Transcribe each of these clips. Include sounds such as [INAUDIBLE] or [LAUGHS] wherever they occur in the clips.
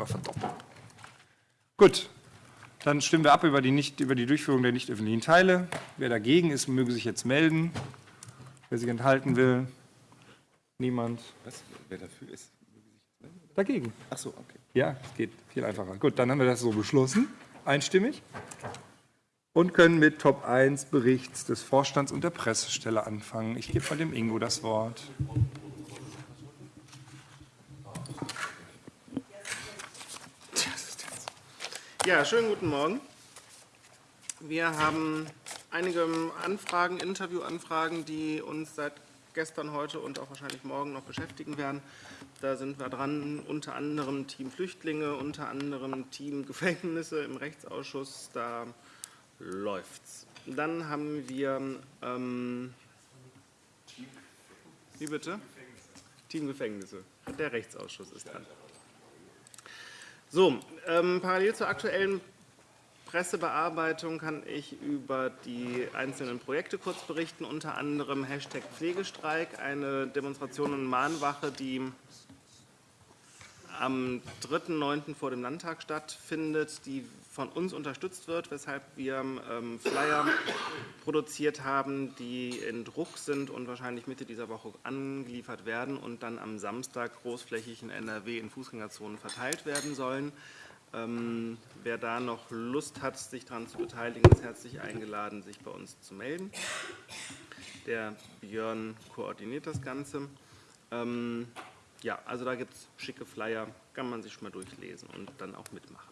wir verdoppeln. Gut, dann stimmen wir ab über die, nicht, über die Durchführung der nicht öffentlichen Teile. Wer dagegen ist, möge sich jetzt melden. Wer sich enthalten will, niemand. Was? Wer dafür ist? Dagegen. Ach so, okay. Ja, es geht viel einfacher. Gut, dann haben wir das so beschlossen, einstimmig. Und können mit Top 1 Berichts des Vorstands und der Pressestelle anfangen. Ich gebe von dem Ingo das Wort. Ja, schönen guten Morgen. Wir haben einige Anfragen, Interviewanfragen, die uns seit gestern, heute und auch wahrscheinlich morgen noch beschäftigen werden. Da sind wir dran, unter anderem Team Flüchtlinge, unter anderem Team Gefängnisse im Rechtsausschuss. Da läuft's. Dann haben wir ähm, wie bitte? Team Gefängnisse. Der Rechtsausschuss ist dran. So, ähm, parallel zur aktuellen Pressebearbeitung kann ich über die einzelnen Projekte kurz berichten, unter anderem Hashtag Pflegestreik, eine Demonstration und Mahnwache, die am 3.9. vor dem Landtag stattfindet, die von uns unterstützt wird, weshalb wir ähm, Flyer produziert haben, die in Druck sind und wahrscheinlich Mitte dieser Woche angeliefert werden und dann am Samstag großflächig in NRW in Fußgängerzonen verteilt werden sollen. Ähm, wer da noch Lust hat, sich daran zu beteiligen, ist herzlich eingeladen, sich bei uns zu melden. Der Björn koordiniert das Ganze. Ähm, ja, also da gibt es schicke Flyer, kann man sich schon mal durchlesen und dann auch mitmachen.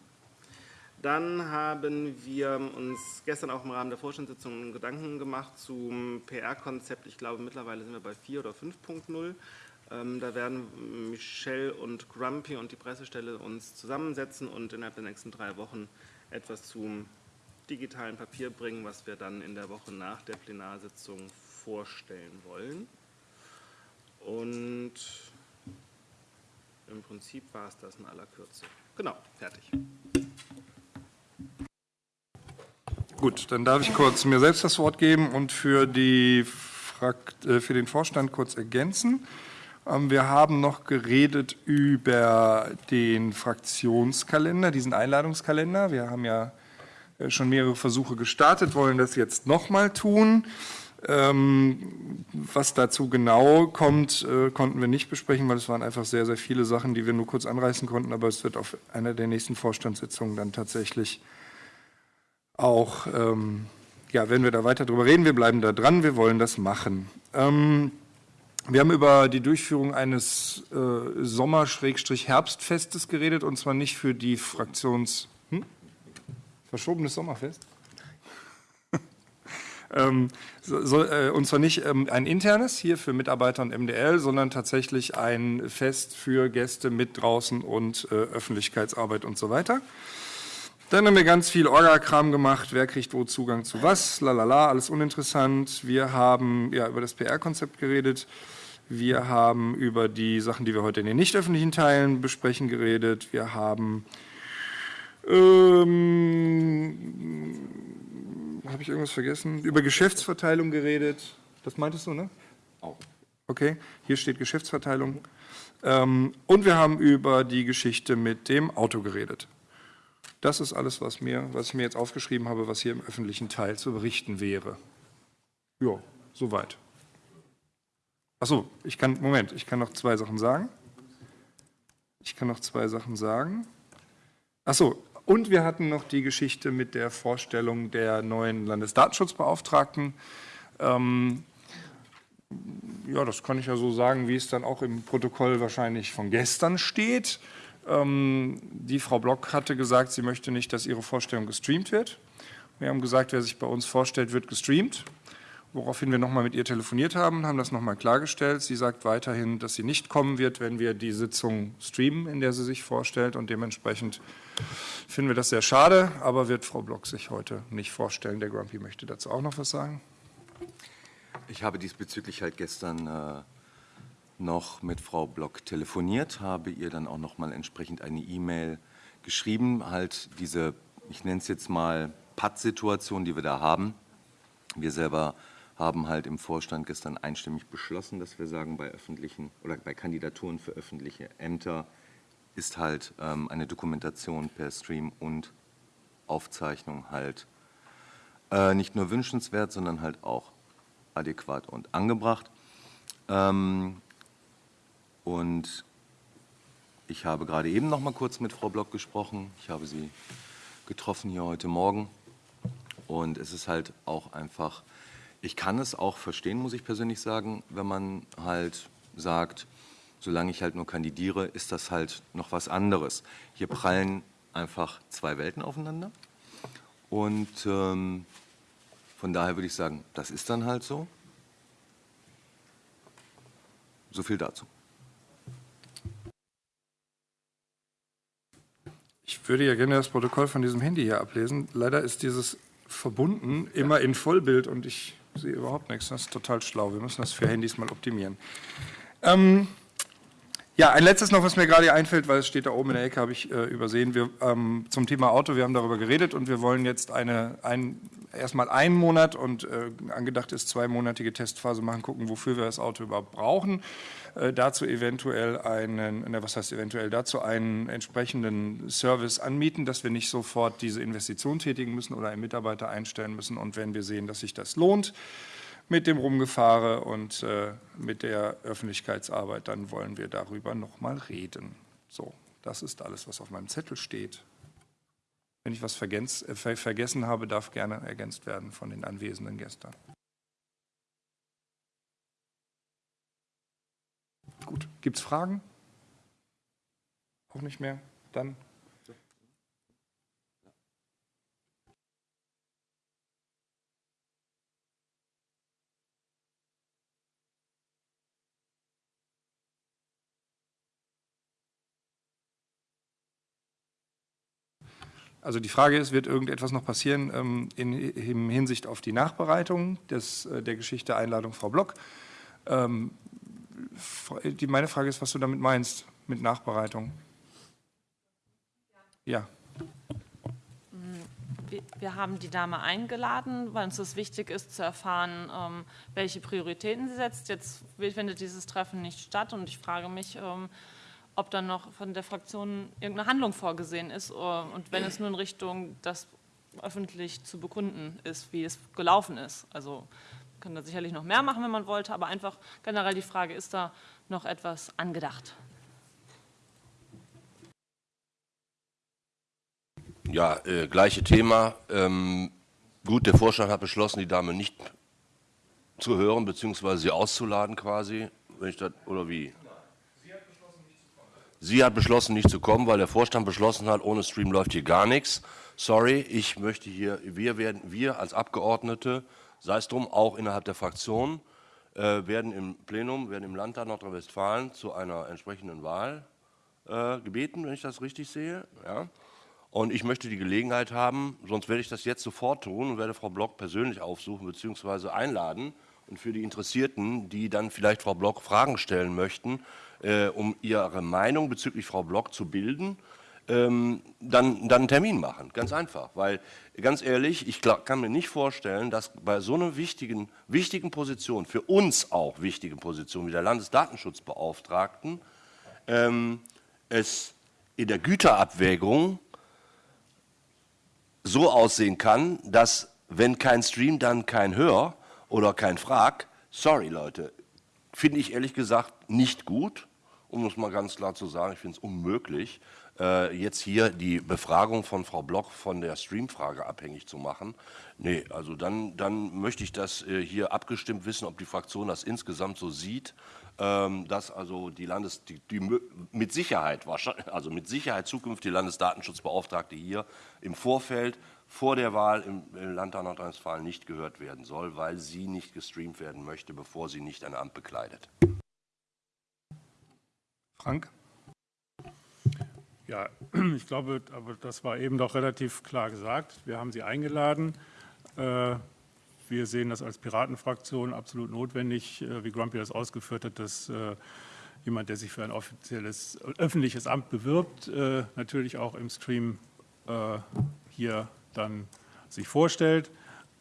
Dann haben wir uns gestern auch im Rahmen der Vorstandssitzung Gedanken gemacht zum PR-Konzept. Ich glaube, mittlerweile sind wir bei 4 oder 5.0. Ähm, da werden Michelle und Grumpy und die Pressestelle uns zusammensetzen und innerhalb der nächsten drei Wochen etwas zum digitalen Papier bringen, was wir dann in der Woche nach der Plenarsitzung vorstellen wollen. Und im Prinzip war es das in aller Kürze. Genau, fertig. Gut, dann darf ich kurz mir selbst das Wort geben und für, die Frakt, äh, für den Vorstand kurz ergänzen. Ähm, wir haben noch geredet über den Fraktionskalender, diesen Einladungskalender. Wir haben ja äh, schon mehrere Versuche gestartet, wollen das jetzt nochmal tun. Ähm, was dazu genau kommt, äh, konnten wir nicht besprechen, weil es waren einfach sehr, sehr viele Sachen, die wir nur kurz anreißen konnten. Aber es wird auf einer der nächsten Vorstandssitzungen dann tatsächlich auch, ähm, ja, wenn wir da weiter drüber reden, wir bleiben da dran, wir wollen das machen. Ähm, wir haben über die Durchführung eines äh, Sommer-Herbstfestes geredet, und zwar nicht für die Fraktions... Hm? Verschobenes Sommerfest? [LAUGHS] ähm, so, äh, und zwar nicht ähm, ein internes hier für Mitarbeiter und MDL, sondern tatsächlich ein Fest für Gäste mit draußen und äh, Öffentlichkeitsarbeit und so weiter. Dann haben wir ganz viel Orga-Kram gemacht, wer kriegt wo Zugang zu was, lalala, alles uninteressant. Wir haben ja, über das PR-Konzept geredet. Wir haben über die Sachen, die wir heute in den nicht öffentlichen Teilen besprechen, geredet. Wir haben, ähm, habe ich irgendwas vergessen? Über Geschäftsverteilung geredet. Das meintest du, ne? Auch. Okay, hier steht Geschäftsverteilung. Ähm, und wir haben über die Geschichte mit dem Auto geredet. Das ist alles, was, mir, was ich mir jetzt aufgeschrieben habe, was hier im öffentlichen Teil zu berichten wäre. Ja, soweit. Achso, ich kann, Moment, ich kann noch zwei Sachen sagen. Ich kann noch zwei Sachen sagen. Achso, und wir hatten noch die Geschichte mit der Vorstellung der neuen Landesdatenschutzbeauftragten. Ähm, ja, das kann ich ja so sagen, wie es dann auch im Protokoll wahrscheinlich von gestern steht. Ähm, die Frau Block hatte gesagt, sie möchte nicht, dass ihre Vorstellung gestreamt wird. Wir haben gesagt, wer sich bei uns vorstellt, wird gestreamt. Woraufhin wir nochmal mit ihr telefoniert haben, haben das nochmal klargestellt. Sie sagt weiterhin, dass sie nicht kommen wird, wenn wir die Sitzung streamen, in der sie sich vorstellt. Und dementsprechend finden wir das sehr schade, aber wird Frau Block sich heute nicht vorstellen. Der Grumpy möchte dazu auch noch was sagen. Ich habe diesbezüglich halt gestern äh, noch mit Frau Block telefoniert, habe ihr dann auch noch mal entsprechend eine E-Mail geschrieben, halt diese, ich nenne es jetzt mal Patt-Situation, die wir da haben. Wir selber haben halt im Vorstand gestern einstimmig beschlossen, dass wir sagen, bei öffentlichen oder bei Kandidaturen für öffentliche Ämter ist halt ähm, eine Dokumentation per Stream und Aufzeichnung halt äh, nicht nur wünschenswert, sondern halt auch adäquat und angebracht. Ähm, und ich habe gerade eben noch mal kurz mit Frau Block gesprochen. Ich habe sie getroffen hier heute Morgen. Und es ist halt auch einfach, ich kann es auch verstehen, muss ich persönlich sagen, wenn man halt sagt, solange ich halt nur kandidiere, ist das halt noch was anderes. Hier prallen einfach zwei Welten aufeinander. Und ähm, von daher würde ich sagen, das ist dann halt so. So viel dazu. Ich würde ja gerne das Protokoll von diesem Handy hier ablesen. Leider ist dieses verbunden immer in Vollbild und ich sehe überhaupt nichts. Das ist total schlau. Wir müssen das für Handys mal optimieren. Ähm, ja, ein letztes noch, was mir gerade einfällt, weil es steht da oben in der Ecke, habe ich äh, übersehen. Wir, ähm, zum Thema Auto, wir haben darüber geredet und wir wollen jetzt eine, ein, erstmal einen Monat und äh, angedacht ist zweimonatige Testphase machen, gucken, wofür wir das Auto überhaupt brauchen. Äh, dazu eventuell einen, ne, was heißt eventuell, dazu einen entsprechenden Service anmieten, dass wir nicht sofort diese Investition tätigen müssen oder einen Mitarbeiter einstellen müssen und wenn wir sehen, dass sich das lohnt, mit dem Rumgefahre und äh, mit der Öffentlichkeitsarbeit, dann wollen wir darüber nochmal reden. So, das ist alles, was auf meinem Zettel steht. Wenn ich was äh, ver vergessen habe, darf gerne ergänzt werden von den Anwesenden gestern. Gut, gibt es Fragen? Auch nicht mehr? Dann Also die Frage ist, wird irgendetwas noch passieren ähm, in, in, Hinsicht auf die Nachbereitung des, äh, der Geschichte Einladung Frau Block? Ähm, die, meine Frage ist, was du damit meinst, mit Nachbereitung. Ja. Wir, wir haben die Dame eingeladen, weil uns das wichtig ist, zu erfahren, ähm, welche Prioritäten sie setzt. Jetzt findet dieses Treffen nicht statt und ich frage mich, ähm, ob dann noch von der Fraktion irgendeine Handlung vorgesehen ist äh, und wenn es nur in Richtung das öffentlich zu bekunden ist, wie es gelaufen ist. Also kann da sicherlich noch mehr machen, wenn man wollte, aber einfach generell die Frage, ist da noch etwas angedacht? Ja, äh, gleiche Thema. Ähm, gut, der Vorstand hat beschlossen, die Dame nicht zu hören, beziehungsweise sie auszuladen quasi, wenn ich das, oder wie? Sie hat beschlossen, nicht zu kommen, weil der Vorstand beschlossen hat, ohne Stream läuft hier gar nichts. Sorry, ich möchte hier, wir werden, wir als Abgeordnete, sei es drum, auch innerhalb der Fraktion, äh, werden im Plenum, werden im Landtag Nordrhein-Westfalen zu einer entsprechenden Wahl äh, gebeten, wenn ich das richtig sehe. Ja. Und ich möchte die Gelegenheit haben, sonst werde ich das jetzt sofort tun und werde Frau Block persönlich aufsuchen bzw. einladen. Und für die Interessierten, die dann vielleicht Frau Block Fragen stellen möchten, äh, um ihre Meinung bezüglich Frau Block zu bilden, dann, dann einen Termin machen. Ganz einfach. Weil, ganz ehrlich, ich kann mir nicht vorstellen, dass bei so einer wichtigen, wichtigen Position, für uns auch wichtigen Position wie der Landesdatenschutzbeauftragten, ähm, es in der Güterabwägung so aussehen kann, dass wenn kein Stream, dann kein Hör oder kein Frag. Sorry Leute, finde ich ehrlich gesagt nicht gut um es mal ganz klar zu sagen, ich finde es unmöglich, äh, jetzt hier die Befragung von Frau Bloch von der Streamfrage abhängig zu machen. Nee, also dann, dann möchte ich das äh, hier abgestimmt wissen, ob die Fraktion das insgesamt so sieht, ähm, dass also die Landes, die, die, mit Sicherheit, also mit Sicherheit zukünftige Landesdatenschutzbeauftragte hier im Vorfeld vor der Wahl im, im Landtag Nordrhein-Westfalen nicht gehört werden soll, weil sie nicht gestreamt werden möchte, bevor sie nicht ein Amt bekleidet. Frank? Ja, [CLEARS THROAT] ich glaube, aber das war eben doch relativ klar gesagt. Wir haben Sie eingeladen. Äh, wir sehen das als Piratenfraktion absolut notwendig, äh, wie Grumpy das ausgeführt hat, dass äh, jemand, der sich für ein offizielles öffentliches Amt bewirbt, natürlich auch im Stream hier dann sich vorstellt.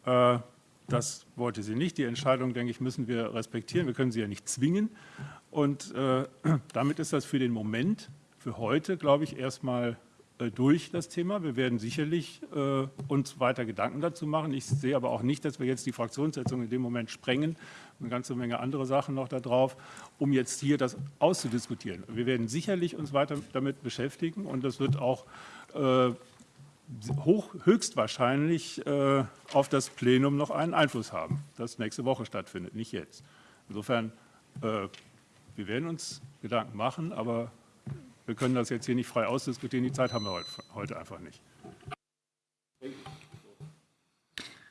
Das wollte sie nicht. Die Entscheidung, denke ich, müssen wir respektieren. Wir können sie ja nicht zwingen. Und [CLEARS THROAT] damit ist das für den Moment, für heute, glaube ich, erstmal äh, durch das Thema. Wir werden sicherlich äh, uns weiter Gedanken dazu machen. Ich sehe aber auch nicht, dass wir jetzt die Fraktionssitzung in dem Moment sprengen, eine ganze Menge andere Sachen noch da drauf, um jetzt hier das auszudiskutieren. Wir werden sicherlich uns weiter damit beschäftigen und das wird auch äh, hoch, höchstwahrscheinlich äh, auf das Plenum noch einen Einfluss haben, das nächste Woche stattfindet, nicht jetzt. Insofern, äh, wir werden uns Gedanken machen, aber wir können das jetzt hier nicht frei ausdiskutieren. Die Zeit haben wir heute einfach nicht.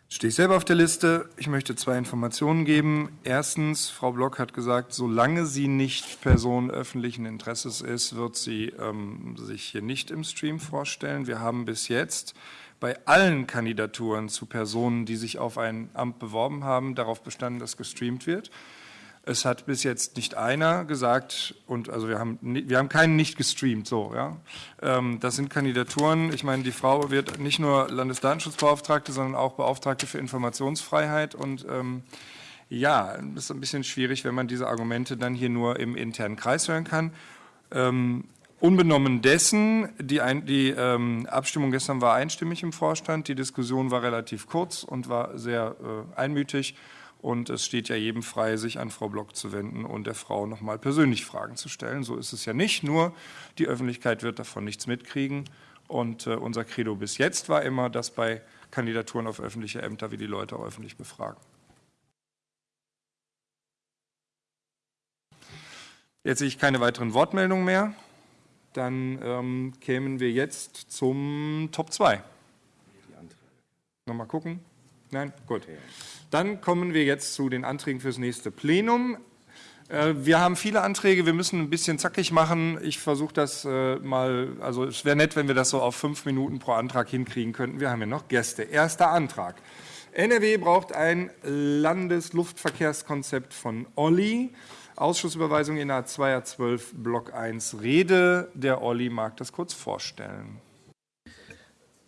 Stehe ich selber auf der Liste. Ich möchte zwei Informationen geben. Erstens, Frau Block hat gesagt, solange sie nicht Person öffentlichen Interesses ist, wird sie ähm, sich hier nicht im Stream vorstellen. Wir haben bis jetzt bei allen Kandidaturen zu Personen, die sich auf ein Amt beworben haben, darauf bestanden, dass gestreamt wird. Es hat bis jetzt nicht einer gesagt, und also wir haben, wir haben keinen nicht gestreamt, so, ja. Ähm, das sind Kandidaturen. Ich meine, die Frau wird nicht nur Landesdatenschutzbeauftragte, sondern auch Beauftragte für Informationsfreiheit und ähm, ja, ist ein bisschen schwierig, wenn man diese Argumente dann hier nur im internen Kreis hören kann. Ähm, unbenommen dessen, die, ein, die ähm, Abstimmung gestern war einstimmig im Vorstand, die Diskussion war relativ kurz und war sehr äh, einmütig. Und es steht ja jedem frei, sich an Frau Block zu wenden und der Frau nochmal persönlich Fragen zu stellen. So ist es ja nicht, nur die Öffentlichkeit wird davon nichts mitkriegen. Und äh, unser Credo bis jetzt war immer, dass bei Kandidaturen auf öffentliche Ämter wir die Leute öffentlich befragen. Jetzt sehe ich keine weiteren Wortmeldungen mehr. Dann ähm, kämen wir jetzt zum Top 2. Nochmal gucken. Nein? Gut. Dann kommen wir jetzt zu den Anträgen fürs nächste Plenum. Äh, wir haben viele Anträge, wir müssen ein bisschen zackig machen. Ich versuche das äh, mal, also es wäre nett, wenn wir das so auf fünf Minuten pro Antrag hinkriegen könnten. Wir haben ja noch Gäste. Erster Antrag. NRW braucht ein Landesluftverkehrskonzept von Olli. Ausschussüberweisung in A2, A12, Block 1 Rede. Der Olli mag das kurz vorstellen.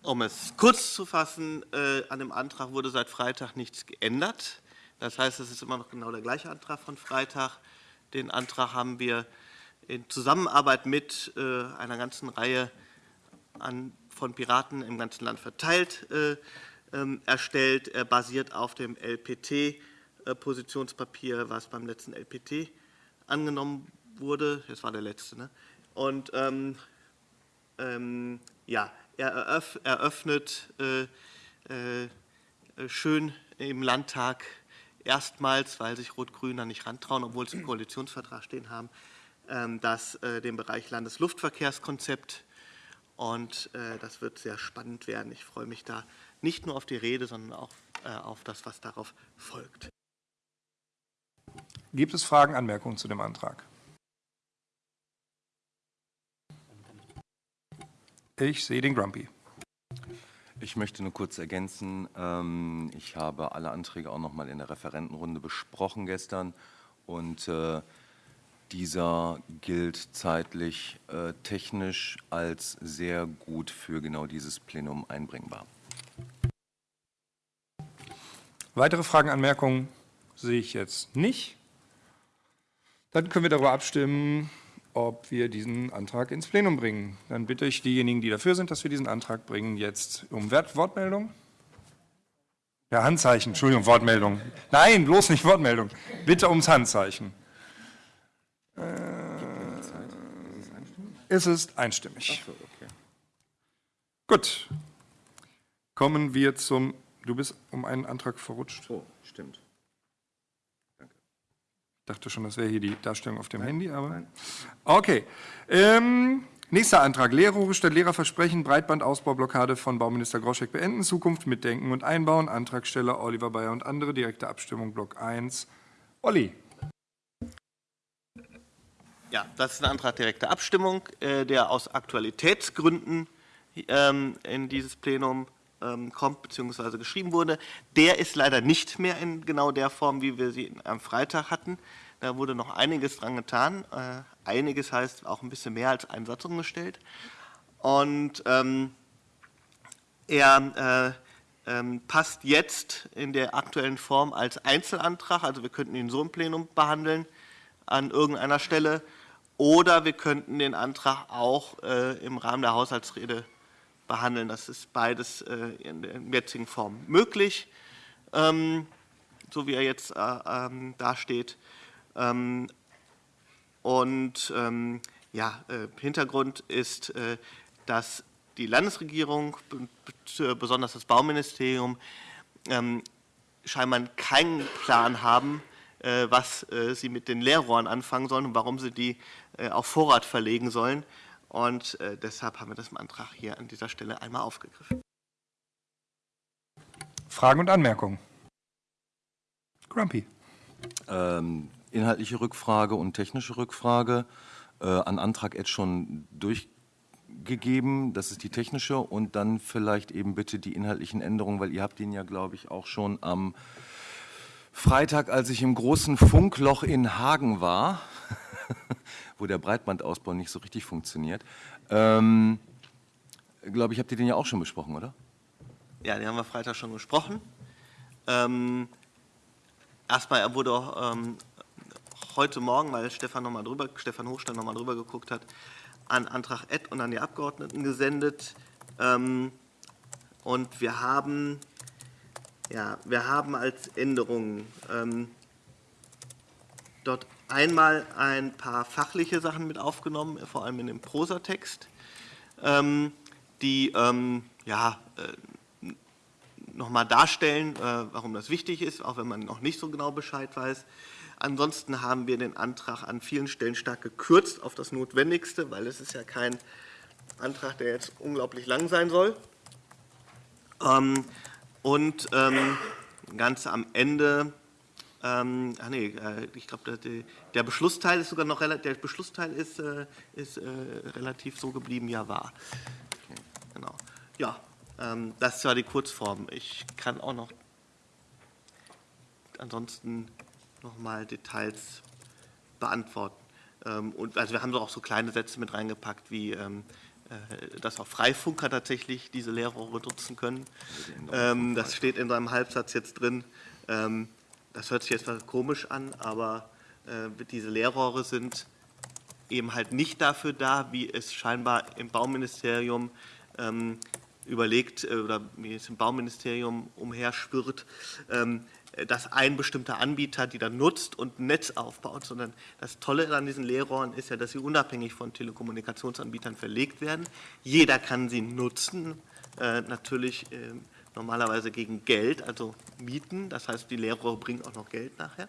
Um es kurz zu fassen, äh, an dem Antrag wurde seit Freitag nichts geändert. Das heißt, es ist immer noch genau der gleiche Antrag von Freitag. Den Antrag haben wir in Zusammenarbeit mit äh, einer ganzen Reihe von Piraten im ganzen Land verteilt äh, ähm, erstellt. Er basiert auf dem LPT-Positionspapier, was beim letzten LPT angenommen wurde. Das war der letzte. Ne? Und ähm, ähm, ja, er eröffnet äh, äh, schön im Landtag erstmals, weil sich Rot-Grün da nicht rantrauen, obwohl sie im Koalitionsvertrag stehen haben, ähm, das, äh, den Bereich Landesluftverkehrskonzept. Und das wird sehr spannend werden. Ich freue mich da nicht nur auf die Rede, sondern auch auf das, was darauf folgt. Gibt es Fragen, Anmerkungen zu dem Antrag? Ich sehe den Grumpy. Ich möchte nur kurz ergänzen, ähm, ich habe alle Anträge auch noch mal in der Referentenrunde besprochen gestern und äh, dieser gilt zeitlich äh, technisch als sehr gut für genau dieses Plenum einbringbar. Weitere Fragen, Anmerkungen sehe ich jetzt nicht. Dann können wir darüber abstimmen, ob wir diesen Antrag ins Plenum bringen. Dann bitte ich diejenigen, die dafür sind, dass wir diesen Antrag bringen, jetzt um Wortmeldung. Ja, Handzeichen, Entschuldigung, Wortmeldung. Nein, bloß nicht Wortmeldung. Bitte ums Handzeichen. Äh, es ist einstimmig. So, okay. Gut. Kommen wir zum. Du bist um einen Antrag verrutscht. Oh, stimmt dachte schon, das wäre hier die Darstellung auf dem Nein. Handy, aber. Nein. Okay. Ähm, nächster Antrag. Lehrruhe statt Lehrerversprechen, Breitbandausbaublockade von Bauminister Groschek beenden, Zukunft mitdenken und einbauen. Antragsteller Oliver Bayer und andere. Direkte Abstimmung, Block 1. Olli. Ja, das ist ein Antrag direkter Abstimmung, äh, der aus Aktualitätsgründen ähm, in dieses Plenum kommt bzw. geschrieben wurde. Der ist leider nicht mehr in genau der Form, wie wir sie am Freitag hatten. Da wurde noch einiges dran getan. Äh, einiges heißt auch ein bisschen mehr als ein Satz umgestellt. Und ähm, er äh, ähm, passt jetzt in der aktuellen Form als Einzelantrag, also wir könnten ihn so im Plenum behandeln, an irgendeiner Stelle oder wir könnten den Antrag auch äh, im Rahmen der Haushaltsrede behandeln. Das ist beides äh, in der jetzigen Form möglich, ähm, so wie er jetzt äh, ähm, dasteht. Ähm, und ja, äh, Hintergrund ist, dass die Landesregierung, besonders das Bauministerium, scheinbar keinen Plan haben, was sie mit den Leerrohren anfangen sollen und warum sie die auf Vorrat verlegen sollen. Und deshalb haben wir das im Antrag hier an dieser Stelle einmal aufgegriffen. Fragen und Anmerkungen? Grumpy. Ähm, inhaltliche Rückfrage und technische Rückfrage äh, an Antrag Ed schon durchgegeben. Das ist die technische und dann vielleicht eben bitte die inhaltlichen Änderungen, weil ihr habt ihn ja, glaube ich, auch schon am Freitag, als ich im großen Funkloch in Hagen war, [LAUGHS] wo der Breitbandausbau nicht so richtig funktioniert, ähm, glaube ich, habt ihr den ja auch schon besprochen, oder? Ja, den haben wir Freitag schon besprochen. Ähm, erstmal, er wurde auch ähm, heute Morgen, weil Stefan, noch mal drüber, Stefan Hochstein nochmal drüber geguckt hat, an Antrag Ed und an die Abgeordneten gesendet. Ähm, und wir haben, ja, wir haben als Änderungen ähm, dort einmal ein paar fachliche Sachen mit aufgenommen, vor allem in dem Prosatext, ähm, die ähm, ja, äh, nochmal darstellen, äh, warum das wichtig ist, auch wenn man noch nicht so genau Bescheid weiß. Ansonsten haben wir den Antrag an vielen Stellen stark gekürzt auf das Notwendigste, weil es ist ja kein Antrag, der jetzt unglaublich lang sein soll. Ähm, und ganz am Ende, ähm, ach nee, äh, ich glaube, der, der, Beschlussteil ist sogar noch der Beschlussteil ist, äh, ist äh, relativ so geblieben, er war. Okay, genau. Ja, ähm, das war die Kurzform. Ich kann auch noch ansonsten nochmal Details beantworten. Ähm, und also wir haben auch so kleine Sätze mit reingepackt, wie ähm, äh, dass auch Freifunker tatsächlich diese Leerrohre nutzen können. Ähm, das steht in seinem Halbsatz jetzt drin. Das hört sich jetzt komisch an, aber äh, diese Leerrohre sind eben halt nicht dafür da, wie es scheinbar im Bauministerium überlegt äh, oder wie es im Bauministerium umherschwirrt, dass ein bestimmter Anbieter die dann nutzt und ein Netz aufbaut, sondern das Tolle an diesen Leerrohren ist ja, dass sie unabhängig von Telekommunikationsanbietern verlegt werden. Jeder kann sie nutzen, äh, natürlich äh, normalerweise gegen Geld, also Mieten. Das heißt, die Leerrohre bringen auch noch Geld nachher.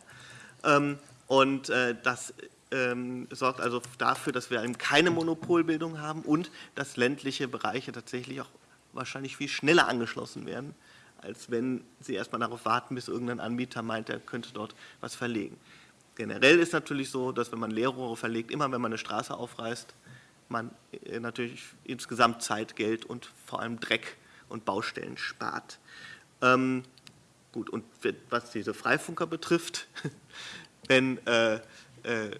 Ähm, und äh, das ähm, sorgt also dafür, dass wir eben keine Monopolbildung haben und dass ländliche Bereiche tatsächlich auch wahrscheinlich viel schneller angeschlossen werden als wenn Sie erstmal darauf warten, bis irgendein Anbieter meint, er könnte dort was verlegen. Generell ist natürlich so, dass wenn man Leerrohre verlegt, immer wenn man eine Straße aufreißt, man äh, natürlich insgesamt Zeit, Geld und vor allem Dreck und Baustellen spart. Ähm, gut, und was diese Freifunker betrifft, [LAUGHS] wenn äh, äh,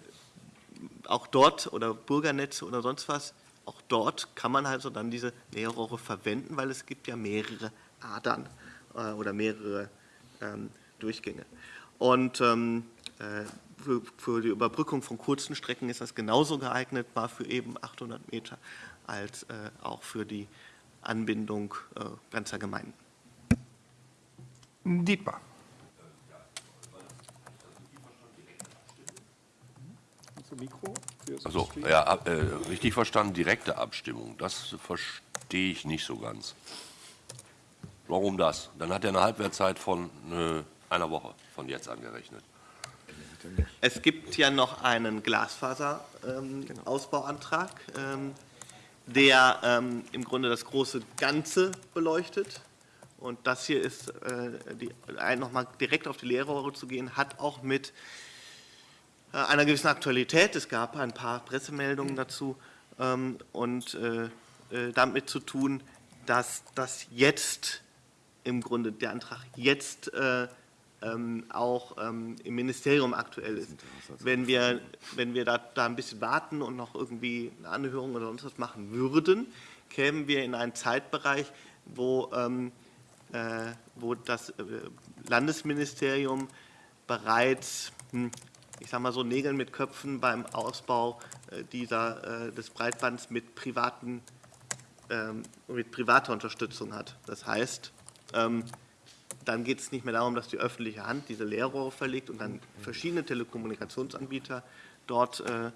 auch dort oder Bürgernetze oder sonst was, auch dort kann man also dann diese Leerrohre verwenden, weil es gibt ja mehrere Adern äh, oder mehrere ähm, Durchgänge. Und ähm, äh, für, für, die Überbrückung von kurzen Strecken ist das genauso geeignet, war für eben 800 Meter, als äh, auch für die Anbindung äh, ganzer Gemeinden. Dietmar. Mikro? Also, ja, äh, richtig verstanden, direkte Abstimmung. Das verstehe ich nicht so ganz. Warum das? Dann hat er eine Halbwertzeit von äh, einer Woche von jetzt angerechnet. Es gibt ja noch einen Glasfaserausbauantrag, ähm, ähm, der ähm, im Grunde das große Ganze beleuchtet. Und das hier ist, äh, nochmal direkt auf die Leerrohre zu gehen, hat auch mit äh, einer gewissen Aktualität, es gab ein paar Pressemeldungen dazu ähm, und äh, äh damit zu tun, dass das jetzt im Grunde der Antrag jetzt äh, auch ähm, im Ministerium aktuell ist. Wenn wir, wenn wir da, da ein bisschen warten und noch irgendwie eine Anhörung oder sonst was machen würden, kämen wir in einen Zeitbereich, wo, ähm, äh, wo das äh, Landesministerium bereits, hm, ich sage mal so, Nägel mit Köpfen beim Ausbau äh, dieser, äh, des Breitbands mit, privaten, ähm, mit privater Unterstützung hat. Das heißt, ähm, dann geht es nicht mehr darum, dass die öffentliche Hand diese Leerrohre verlegt und dann verschiedene Telekommunikationsanbieter dort äh,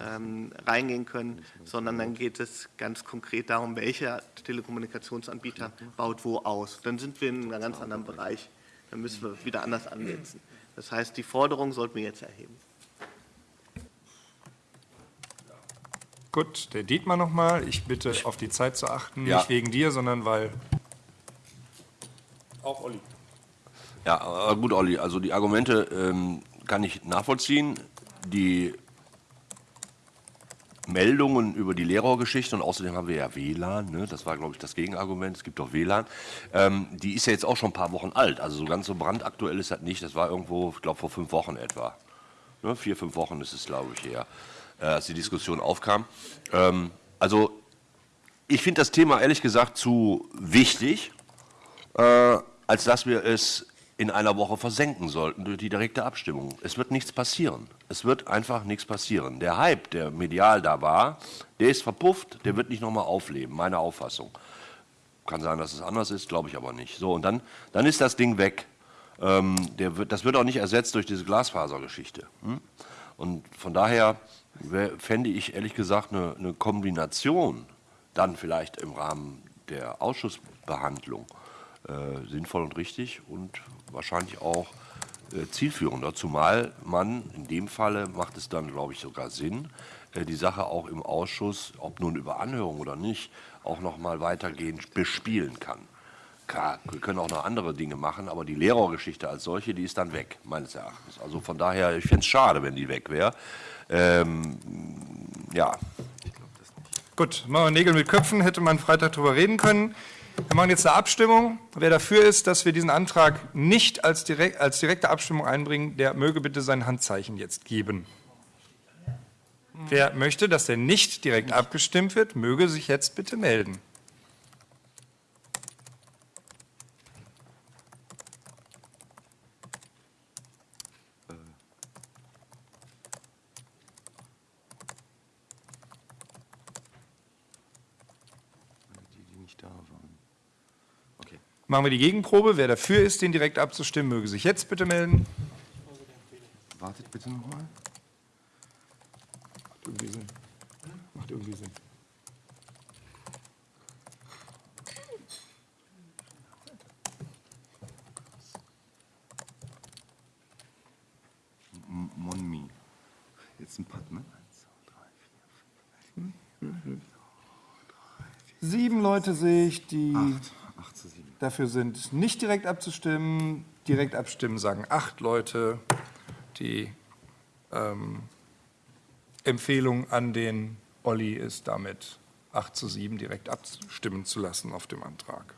ähm, reingehen können, sondern dann geht es ganz konkret darum, welcher Telekommunikationsanbieter baut wo aus. Dann sind wir in einem ganz anderen Bereich. Dann müssen wir wieder anders ansetzen. Das heißt, die Forderung sollten wir jetzt erheben. Gut, der Dietmar nochmal. Ich bitte auf die Zeit zu achten, Ja. nicht wegen dir, sondern weil. Auch Olli. Ja, gut, Olli, also die Argumente ähm, kann ich nachvollziehen. Die Meldungen über die Lehrergeschichte und außerdem haben wir ja WLAN, ne? das war, glaube ich, das Gegenargument, es gibt doch WLAN, ähm, die ist ja jetzt auch schon ein paar Wochen alt, also so ganz so brandaktuell ist das nicht, das war irgendwo, ich glaube, vor fünf Wochen etwa. Ne? Vier, fünf Wochen ist es, glaube ich, her, äh, als die Diskussion aufkam. Ähm, also ich finde das Thema ehrlich gesagt zu wichtig, äh, als dass wir es in einer Woche versenken sollten durch die direkte Abstimmung. Es wird nichts passieren. Es wird einfach nichts passieren. Der Hype, der medial da war, der ist verpufft, der wird nicht nochmal aufleben, meine Auffassung. Kann sein, dass es anders ist, glaube ich aber nicht. So, und dann, dann ist das Ding weg. Ähm, wird, das wird auch nicht ersetzt durch diese Glasfasergeschichte. Hm? Und von daher fände ich ehrlich gesagt eine, eine Kombination, dann vielleicht im Rahmen der Ausschussbehandlung, äh, sinnvoll und richtig und wahrscheinlich auch äh, zielführender, zumal man in dem Falle macht es dann, glaube ich, sogar Sinn, äh, die Sache auch im Ausschuss, ob nun über Anhörung oder nicht, auch noch mal weitergehend bespielen kann. Klar, wir können auch noch andere Dinge machen, aber die Lehrergeschichte als solche, die ist dann weg, meines Erachtens. Also von daher, ich fände es schade, wenn die weg wäre. Ähm, ja, Gut, machen wir Nägel mit Köpfen, hätte man Freitag drüber reden können. Wir machen jetzt eine Abstimmung. Wer dafür ist, dass wir diesen Antrag nicht als, direkt, als direkte Abstimmung einbringen, der möge bitte sein Handzeichen jetzt geben. Wer möchte, dass der nicht direkt abgestimmt wird, möge sich jetzt bitte melden. Die, die nicht da waren. Okay. Machen wir die Gegenprobe. Wer dafür ist, den direkt abzustimmen, möge sich jetzt bitte melden. Wartet bitte nochmal. Macht irgendwie Sinn. Macht irgendwie Sinn. Monmi. Jetzt ein Pad, ne? Sieben Leute sehe ich, die acht. Dafür sind, nicht direkt abzustimmen. Direkt abstimmen sagen acht Leute. Die ähm, Empfehlung an den Olli ist damit 8 zu 7 direkt abstimmen zu lassen auf dem Antrag.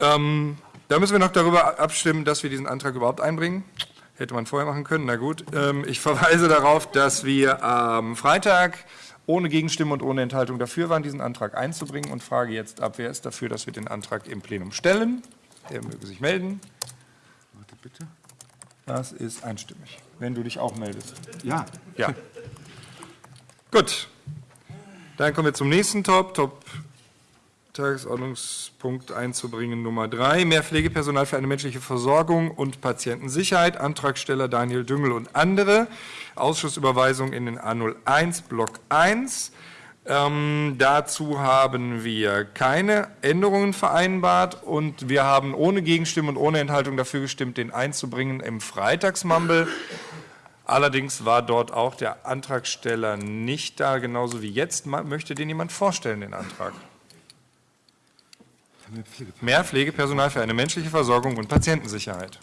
Ähm, da müssen wir noch darüber abstimmen, dass wir diesen Antrag überhaupt einbringen. Hätte man vorher machen können, na gut. Ähm, ich verweise darauf, dass wir am Freitag ohne Gegenstimmen und ohne Enthaltung dafür waren, diesen Antrag einzubringen und frage jetzt ab, wer ist dafür, dass wir den Antrag im Plenum stellen. Der möge sich melden. Wartet bitte. Das ist einstimmig, wenn du dich auch meldest. Ja. Ja. Gut. Dann kommen wir zum nächsten Top. Top Tagesordnungspunkt einzubringen Nummer drei. Mehr Pflegepersonal für eine menschliche Versorgung und Patientensicherheit. Antragsteller Daniel Düngel und andere. Ausschussüberweisung in den A01 Block 1. Ähm, dazu haben wir keine Änderungen vereinbart und wir haben ohne Gegenstimmen und ohne Enthaltung dafür gestimmt, den einzubringen im Freitagsmumble. Allerdings war dort auch der Antragsteller nicht da, genauso wie jetzt. Möchte den jemand vorstellen, den Antrag? Mehr Pflegepersonal für eine menschliche Versorgung und Patientensicherheit.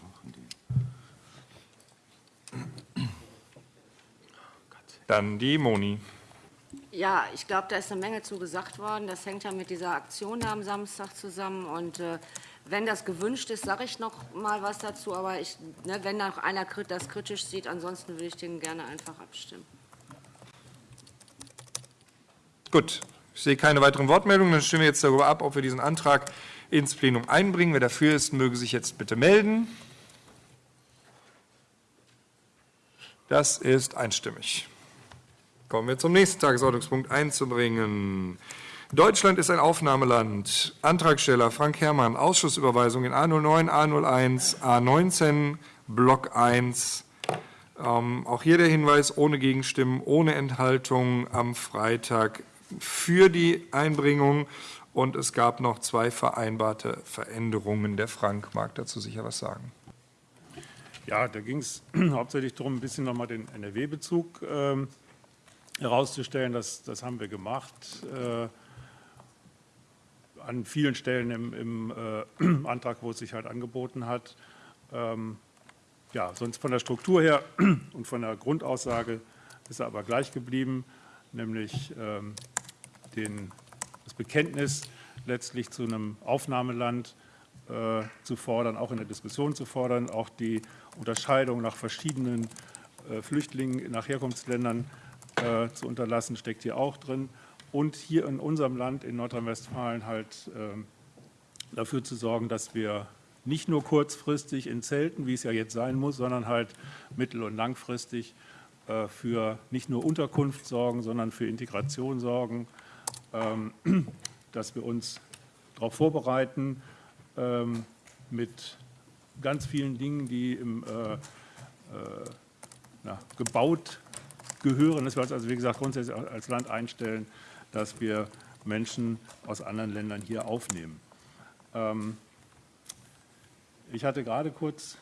Dann die Moni. Ja, ich glaube, da ist eine Menge zu gesagt worden. Das hängt ja mit dieser Aktion da am Samstag zusammen. Und äh, wenn das gewünscht ist, sage ich noch mal was dazu. Aber ich, ne, wenn da noch einer das kritisch sieht, ansonsten würde ich den gerne einfach abstimmen. Gut, ich sehe keine weiteren Wortmeldungen. Dann stimmen wir jetzt darüber ab, ob wir diesen Antrag ins Plenum einbringen. Wer dafür ist, möge sich jetzt bitte melden. Das ist einstimmig. Kommen wir zum nächsten Tagesordnungspunkt einzubringen. Deutschland ist ein Aufnahmeland. Antragsteller Frank Herrmann, Ausschussüberweisung in A09, A01, A19, Block 1. Ähm, auch hier der Hinweis, ohne Gegenstimmen, ohne Enthaltung am Freitag für die Einbringung. Und es gab noch zwei vereinbarte Veränderungen. Der Frank mag dazu sicher was sagen. Ja, da ging es [CLEARS THROAT] hauptsächlich darum, ein bisschen nochmal den NRW-Bezug ähm, herauszustellen. Das, das haben wir gemacht. Äh, an vielen Stellen im, im äh, [CLEARS THROAT] Antrag, wo es sich halt angeboten hat. Ähm, ja, sonst von der Struktur her [CLEARS THROAT] und von der Grundaussage ist er aber gleich geblieben, nämlich ähm, den, das Bekenntnis letztlich zu einem Aufnahmeland äh, zu fordern, auch in der Diskussion zu fordern, auch die Unterscheidung nach verschiedenen äh, Flüchtlingen nach Herkunftsländern äh, zu unterlassen, steckt hier auch drin. Und hier in unserem Land, in Nordrhein-Westfalen, halt ähm, dafür zu sorgen, dass wir nicht nur kurzfristig in Zelten, wie es ja jetzt sein muss, sondern halt mittel- und langfristig äh, für nicht nur Unterkunft sorgen, sondern für Integration sorgen, [CLEARS THROAT] dass wir uns darauf vorbereiten ähm, mit ganz vielen Dingen, die im, äh, äh, na, gebaut gehören, dass wir uns also, wie gesagt, grundsätzlich als Land einstellen, dass wir Menschen aus anderen Ländern hier aufnehmen. Ähm, ich hatte gerade kurz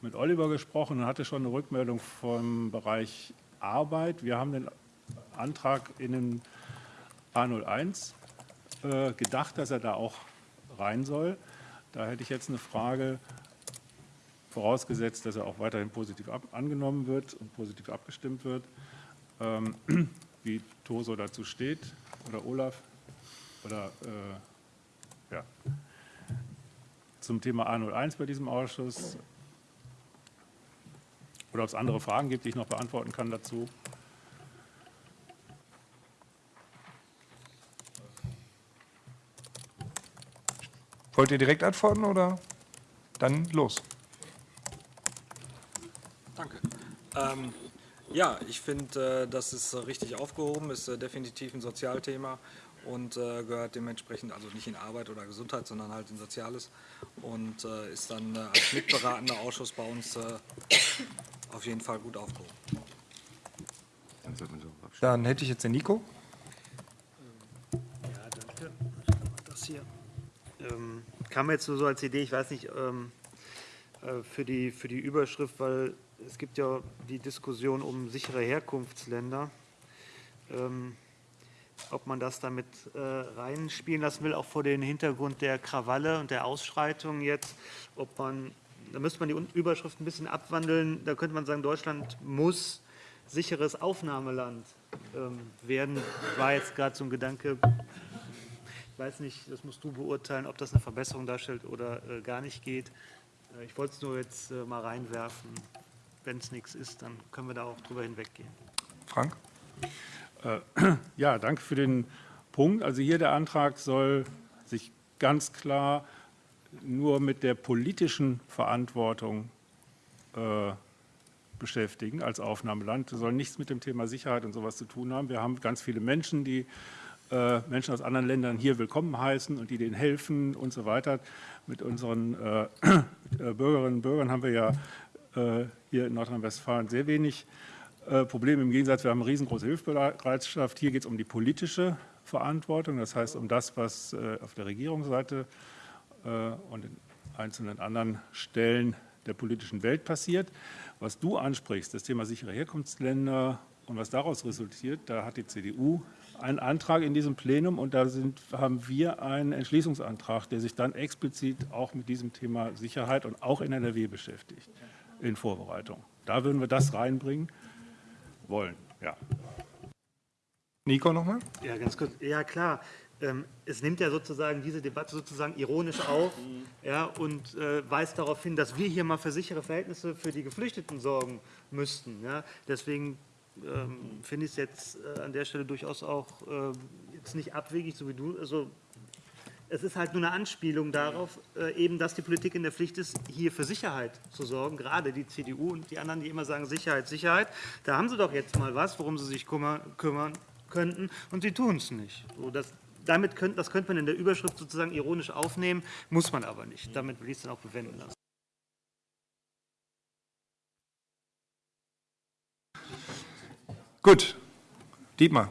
mit Oliver gesprochen und hatte schon eine Rückmeldung vom Bereich Arbeit. Wir haben den Antrag in den A01 äh, gedacht, dass er da auch rein soll. Da hätte ich jetzt eine Frage, vorausgesetzt, dass er auch weiterhin positiv angenommen wird und positiv abgestimmt wird, ähm, [CLEARS THROAT] wie Toso dazu steht oder Olaf oder äh, ja. zum Thema A01 bei diesem Ausschuss oder ob es andere Fragen gibt, die ich noch beantworten kann dazu. Wollt ihr direkt antworten oder dann los? Danke. Ähm, ja, ich finde, äh, das ist äh, richtig aufgehoben, ist äh, definitiv ein Sozialthema und äh, gehört dementsprechend also nicht in Arbeit oder Gesundheit, sondern halt in Soziales und äh, ist dann äh, als mitberatender Ausschuss bei uns auf jeden Fall gut aufgehoben. Dann hätte ich jetzt den Nico. Ja, danke. Das hier ähm, kam jetzt nur so als Idee, ich weiß nicht, ähm, äh, für, die, für die Überschrift, weil es gibt ja die Diskussion um sichere Herkunftsländer, ähm, ob man das damit äh, reinspielen lassen will, auch vor dem Hintergrund der Krawalle und der Ausschreitungen jetzt, ob man, da müsste man die Überschrift ein bisschen abwandeln, da könnte man sagen, Deutschland muss sicheres Aufnahmeland ähm, werden, war jetzt gerade so ein Gedanke, weiß nicht, das musst du beurteilen, ob das eine Verbesserung darstellt oder äh, gar nicht geht. Äh, ich wollte es nur jetzt äh, mal reinwerfen. Wenn es nichts ist, dann können wir da auch drüber hinweggehen. Frank? Äh, [CLEARS THROAT] ja, danke für den Punkt. Also hier der Antrag soll sich ganz klar nur mit der politischen Verantwortung äh, beschäftigen als Aufnahmeland. Das soll nichts mit dem Thema Sicherheit und sowas zu tun haben. Wir haben ganz viele Menschen, die Menschen aus anderen Ländern hier willkommen heißen und die denen helfen und so weiter. Mit unseren äh, [CLEARS THROAT] äh Bürgerinnen und Bürgern haben wir ja äh, hier in Nordrhein-Westfalen sehr wenig äh, Probleme. Im Gegensatz, wir haben eine riesengroße Hilfsbereitschaft. Hier geht es um die politische Verantwortung, das heißt um das, was auf der Regierungsseite und in einzelnen anderen Stellen der politischen Welt passiert. Was du ansprichst, das Thema sichere Herkunftsländer und was daraus resultiert, da hat die CDU einen Antrag in diesem Plenum und da sind, haben wir einen Entschließungsantrag, der sich dann explizit auch mit diesem Thema Sicherheit und auch in NRW beschäftigt, in Vorbereitung. Da würden wir das reinbringen wollen, ja. Nico nochmal? Ja, ganz kurz. Ja, klar. Ähm, es nimmt ja sozusagen diese Debatte sozusagen ironisch auf ja, und äh, weist darauf hin, dass wir hier mal für sichere Verhältnisse für die Geflüchteten sorgen müssten. Ja. Deswegen ähm, finde ich es jetzt äh, an der Stelle durchaus auch äh, jetzt nicht abwegig, so wie du. Also es ist halt nur eine Anspielung darauf, äh, eben, dass die Politik in der Pflicht ist, hier für Sicherheit zu sorgen. Gerade die CDU und die anderen, die immer sagen Sicherheit, Sicherheit. Da haben sie doch jetzt mal was, worum sie sich kümmern, kümmern könnten, und sie tun es nicht. So, das, damit könnt, das könnte man in der Überschrift sozusagen ironisch aufnehmen, muss man aber nicht. Damit will ich es dann auch bewenden lassen. Gut. Dietmar.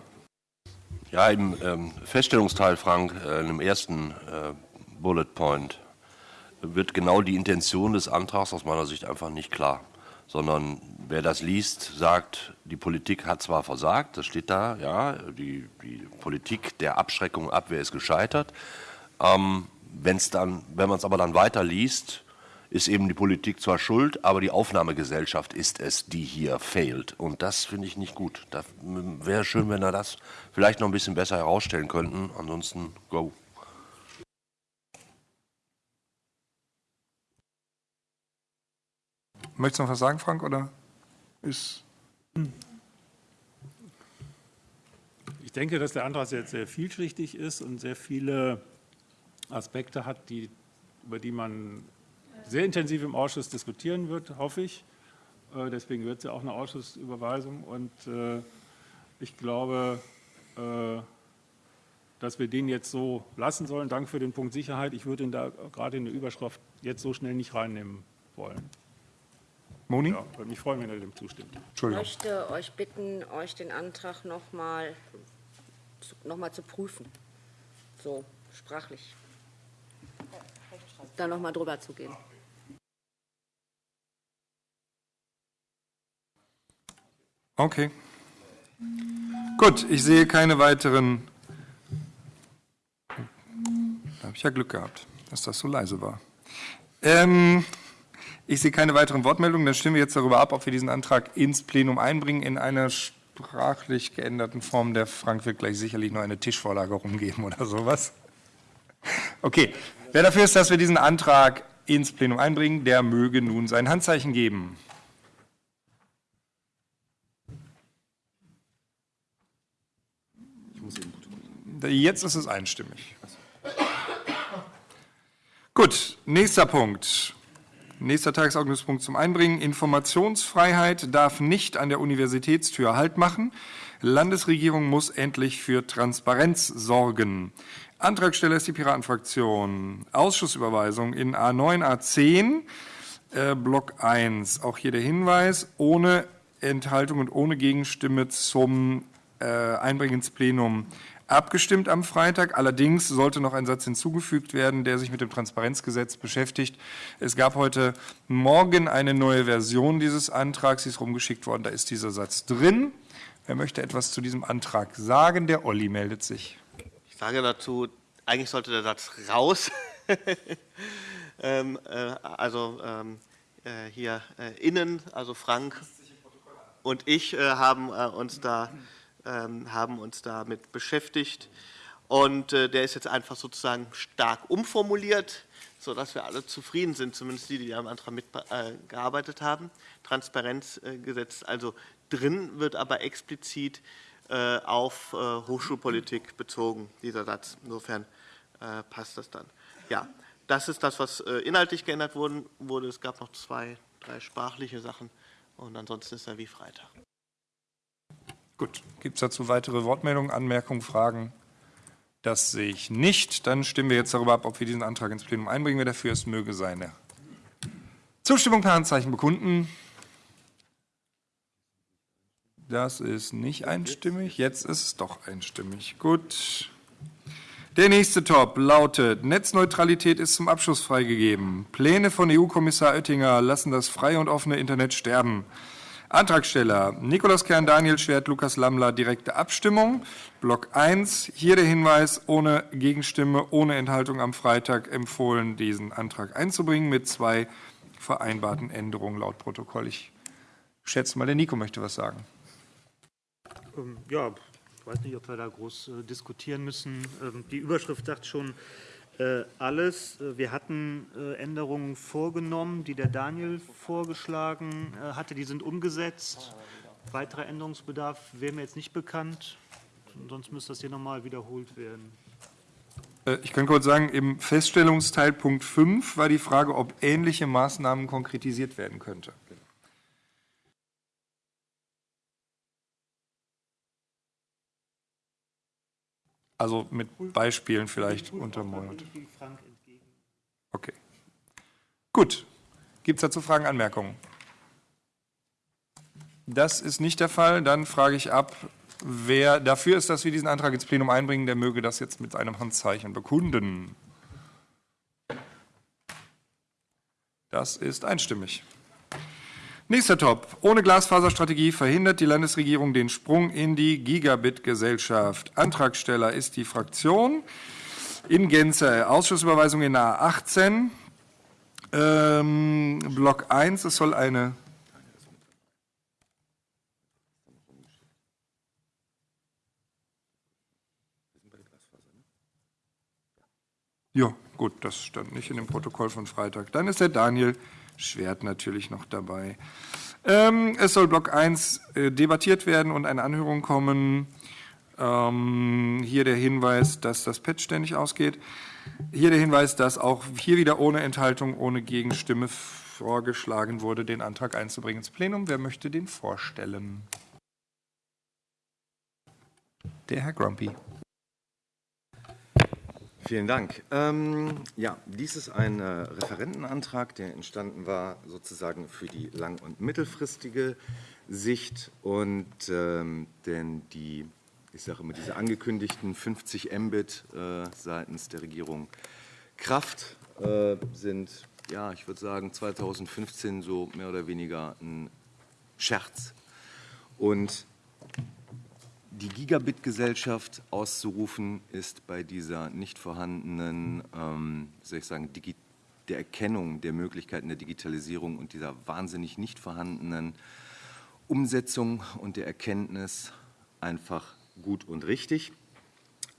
Ja, im ähm, Feststellungsteil, Frank, äh, im ersten äh, Bullet Point wird genau die Intention des Antrags aus meiner Sicht einfach nicht klar, sondern wer das liest, sagt, die Politik hat zwar versagt, das steht da, ja, die, die Politik der Abschreckung Abwehr ist gescheitert. Ähm, wenn's dann, wenn man es aber dann weiter liest, ist eben die Politik zwar schuld, aber die Aufnahmegesellschaft ist es, die hier fehlt. Und das finde ich nicht gut. Da wäre schön, wenn wir das vielleicht noch ein bisschen besser herausstellen könnten. Ansonsten go. Möchtest du noch was sagen, Frank, oder ist... Ich denke, dass der Antrag sehr, sehr vielschichtig ist und sehr viele Aspekte hat, die, über die man sehr intensiv im Ausschuss diskutieren wird, hoffe ich. Äh, Deswegen wird es ja auch eine Ausschussüberweisung. Und äh, ich glaube, äh, dass wir den jetzt so lassen sollen. Danke für den Punkt Sicherheit. Ich würde ihn da gerade in der Überschrift jetzt so schnell nicht reinnehmen wollen. Moni? Ja, würde mich freuen, wenn er dem zustimmt. Ich möchte euch bitten, euch den Antrag noch mal, noch mal zu prüfen. So, sprachlich. Da noch mal drüber zu gehen. Okay. Gut, ich sehe keine weiteren. Da habe ich ja Glück gehabt, dass das so leise war. Ähm, ich sehe keine weiteren Wortmeldungen. Dann stimmen wir jetzt darüber ab, ob wir diesen Antrag ins Plenum einbringen in einer sprachlich geänderten Form. Der Frank wird gleich sicherlich noch eine Tischvorlage rumgeben oder sowas. Okay, wer dafür ist, dass wir diesen Antrag ins Plenum einbringen, der möge nun sein Handzeichen geben. Jetzt ist es einstimmig. Gut, nächster Punkt. Nächster Tagesordnungspunkt zum Einbringen. Informationsfreiheit darf nicht an der Universitätstür Halt machen. Landesregierung muss endlich für Transparenz sorgen. Antragsteller ist die Piratenfraktion. Ausschussüberweisung in A9, A10, äh, Block 1. Auch hier der Hinweis, ohne Enthaltung und ohne Gegenstimme zum äh, Einbringen ins Plenum abgestimmt am Freitag. Allerdings sollte noch ein Satz hinzugefügt werden, der sich mit dem Transparenzgesetz beschäftigt. Es gab heute Morgen eine neue Version dieses Antrags, sie ist rumgeschickt worden, da ist dieser Satz drin. Wer möchte etwas zu diesem Antrag sagen? Der Olli meldet sich. Ich sage dazu, eigentlich sollte der Satz raus. [LAUGHS] ähm, äh, also ähm, äh, hier äh, innen, also Frank und ich äh, haben äh, uns da haben uns damit beschäftigt. Und äh, der ist jetzt einfach sozusagen stark umformuliert, sodass wir alle zufrieden sind, zumindest die, die am Antrag mitgearbeitet haben. Transparenzgesetz also drin, wird aber explizit äh, auf äh, Hochschulpolitik bezogen, dieser Satz. Insofern äh, passt das dann. Ja, das ist das, was äh, inhaltlich geändert wurde. Es gab noch zwei, drei sprachliche Sachen und ansonsten ist er wie Freitag. Gut, gibt es dazu weitere Wortmeldungen, Anmerkungen, Fragen? Das sehe ich nicht. Dann stimmen wir jetzt darüber ab, ob wir diesen Antrag ins Plenum einbringen. Wer dafür ist, möge seine Zustimmung per Handzeichen bekunden. Das ist nicht einstimmig. Jetzt ist es doch einstimmig. Gut. Der nächste Top lautet, Netzneutralität ist zum Abschluss freigegeben. Pläne von EU-Kommissar Oettinger lassen das freie und offene Internet sterben. Antragsteller Nikolaus Kern, Daniel Schwert, Lukas Lammler, direkte Abstimmung. Block 1, hier der Hinweis, ohne Gegenstimme, ohne Enthaltung am Freitag empfohlen, diesen Antrag einzubringen mit zwei vereinbarten Änderungen laut Protokoll. Ich schätze mal, der Nico möchte was sagen. Ähm, Ja, ich weiß nicht, ob wir da groß äh, diskutieren müssen. Ähm, Die Überschrift sagt schon alles. Äh, Wir hatten äh, Änderungen vorgenommen, die der Daniel vorgeschlagen äh, hatte. Die sind umgesetzt. Weiterer Änderungsbedarf wäre mir jetzt nicht bekannt. Sonst müsste das hier nochmal wiederholt werden. Äh, Ich kann kurz sagen, im Feststellungsteil Punkt 5 war die Frage, ob ähnliche Maßnahmen konkretisiert werden könnte. Also mit Beispielen vielleicht untermauert. Okay. Gut. Gibt es dazu Fragen, Anmerkungen? Das ist nicht der Fall. Dann frage ich ab, wer dafür ist, dass wir diesen Antrag ins Plenum einbringen, der möge das jetzt mit einem Handzeichen bekunden. Das ist einstimmig. Nächster Top. Ohne Glasfaserstrategie verhindert die Landesregierung den Sprung in die Gigabit-Gesellschaft. Antragsteller ist die Fraktion. In Gänze. Ausschussüberweisung in A18. Ähm, Block 1. Es soll eine Ja, gut, das stand nicht in dem Protokoll von Freitag. Dann ist der Daniel Schwert natürlich noch dabei. Ähm, es soll Block 1 äh, debattiert werden und eine Anhörung kommen. Ähm, hier der Hinweis, dass das Pad ständig ausgeht. Hier der Hinweis, dass auch hier wieder ohne Enthaltung, ohne Gegenstimme vorgeschlagen wurde, den Antrag einzubringen ins Plenum. Wer möchte den vorstellen? Der Herr Grumpy. Vielen Dank. Ähm, ja, dies ist ein äh, Referentenantrag, der entstanden war sozusagen für die lang- und mittelfristige Sicht und ähm, denn die, ich sage immer, diese angekündigten 50 Mbit äh, seitens der Regierung Kraft äh, sind, ja, ich würde sagen 2015 so mehr oder weniger ein Scherz. Und die Gigabit-Gesellschaft auszurufen, ist bei dieser nicht vorhandenen, ähm, soll ich sagen, Digi der Erkennung der Möglichkeiten der Digitalisierung und dieser wahnsinnig nicht vorhandenen Umsetzung und der Erkenntnis einfach gut und richtig.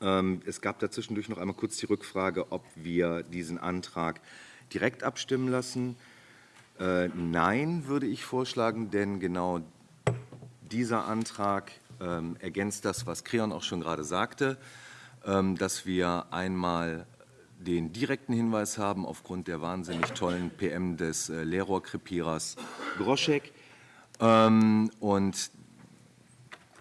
Ähm, es gab dazwischendurch noch einmal kurz die Rückfrage, ob wir diesen Antrag direkt abstimmen lassen. Äh, nein, würde ich vorschlagen, denn genau dieser Antrag ähm, ergänzt das, was Creon auch schon gerade sagte, ähm, dass wir einmal den direkten Hinweis haben aufgrund der wahnsinnig tollen PM des äh, Lehrrohrkrepierers Groschek. Ähm, und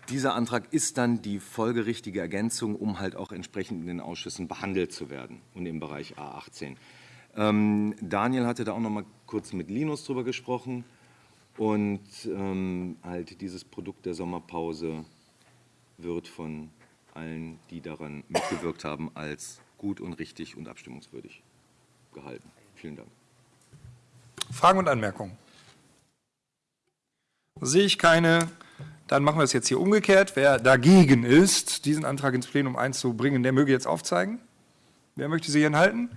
dieser Antrag ist dann die folgerichtige Ergänzung, um halt auch entsprechend in den Ausschüssen behandelt zu werden und im Bereich A18. Ähm, Daniel hatte da auch noch mal kurz mit Linus drüber gesprochen. Und ähm, halt dieses Produkt der Sommerpause wird von allen, die daran mitgewirkt haben, als gut und richtig und abstimmungswürdig gehalten. Vielen Dank. Fragen und Anmerkungen? Sehe ich keine. Dann machen wir es jetzt hier umgekehrt. Wer dagegen ist, diesen Antrag ins Plenum einzubringen, der möge jetzt aufzeigen. Wer möchte sich enthalten?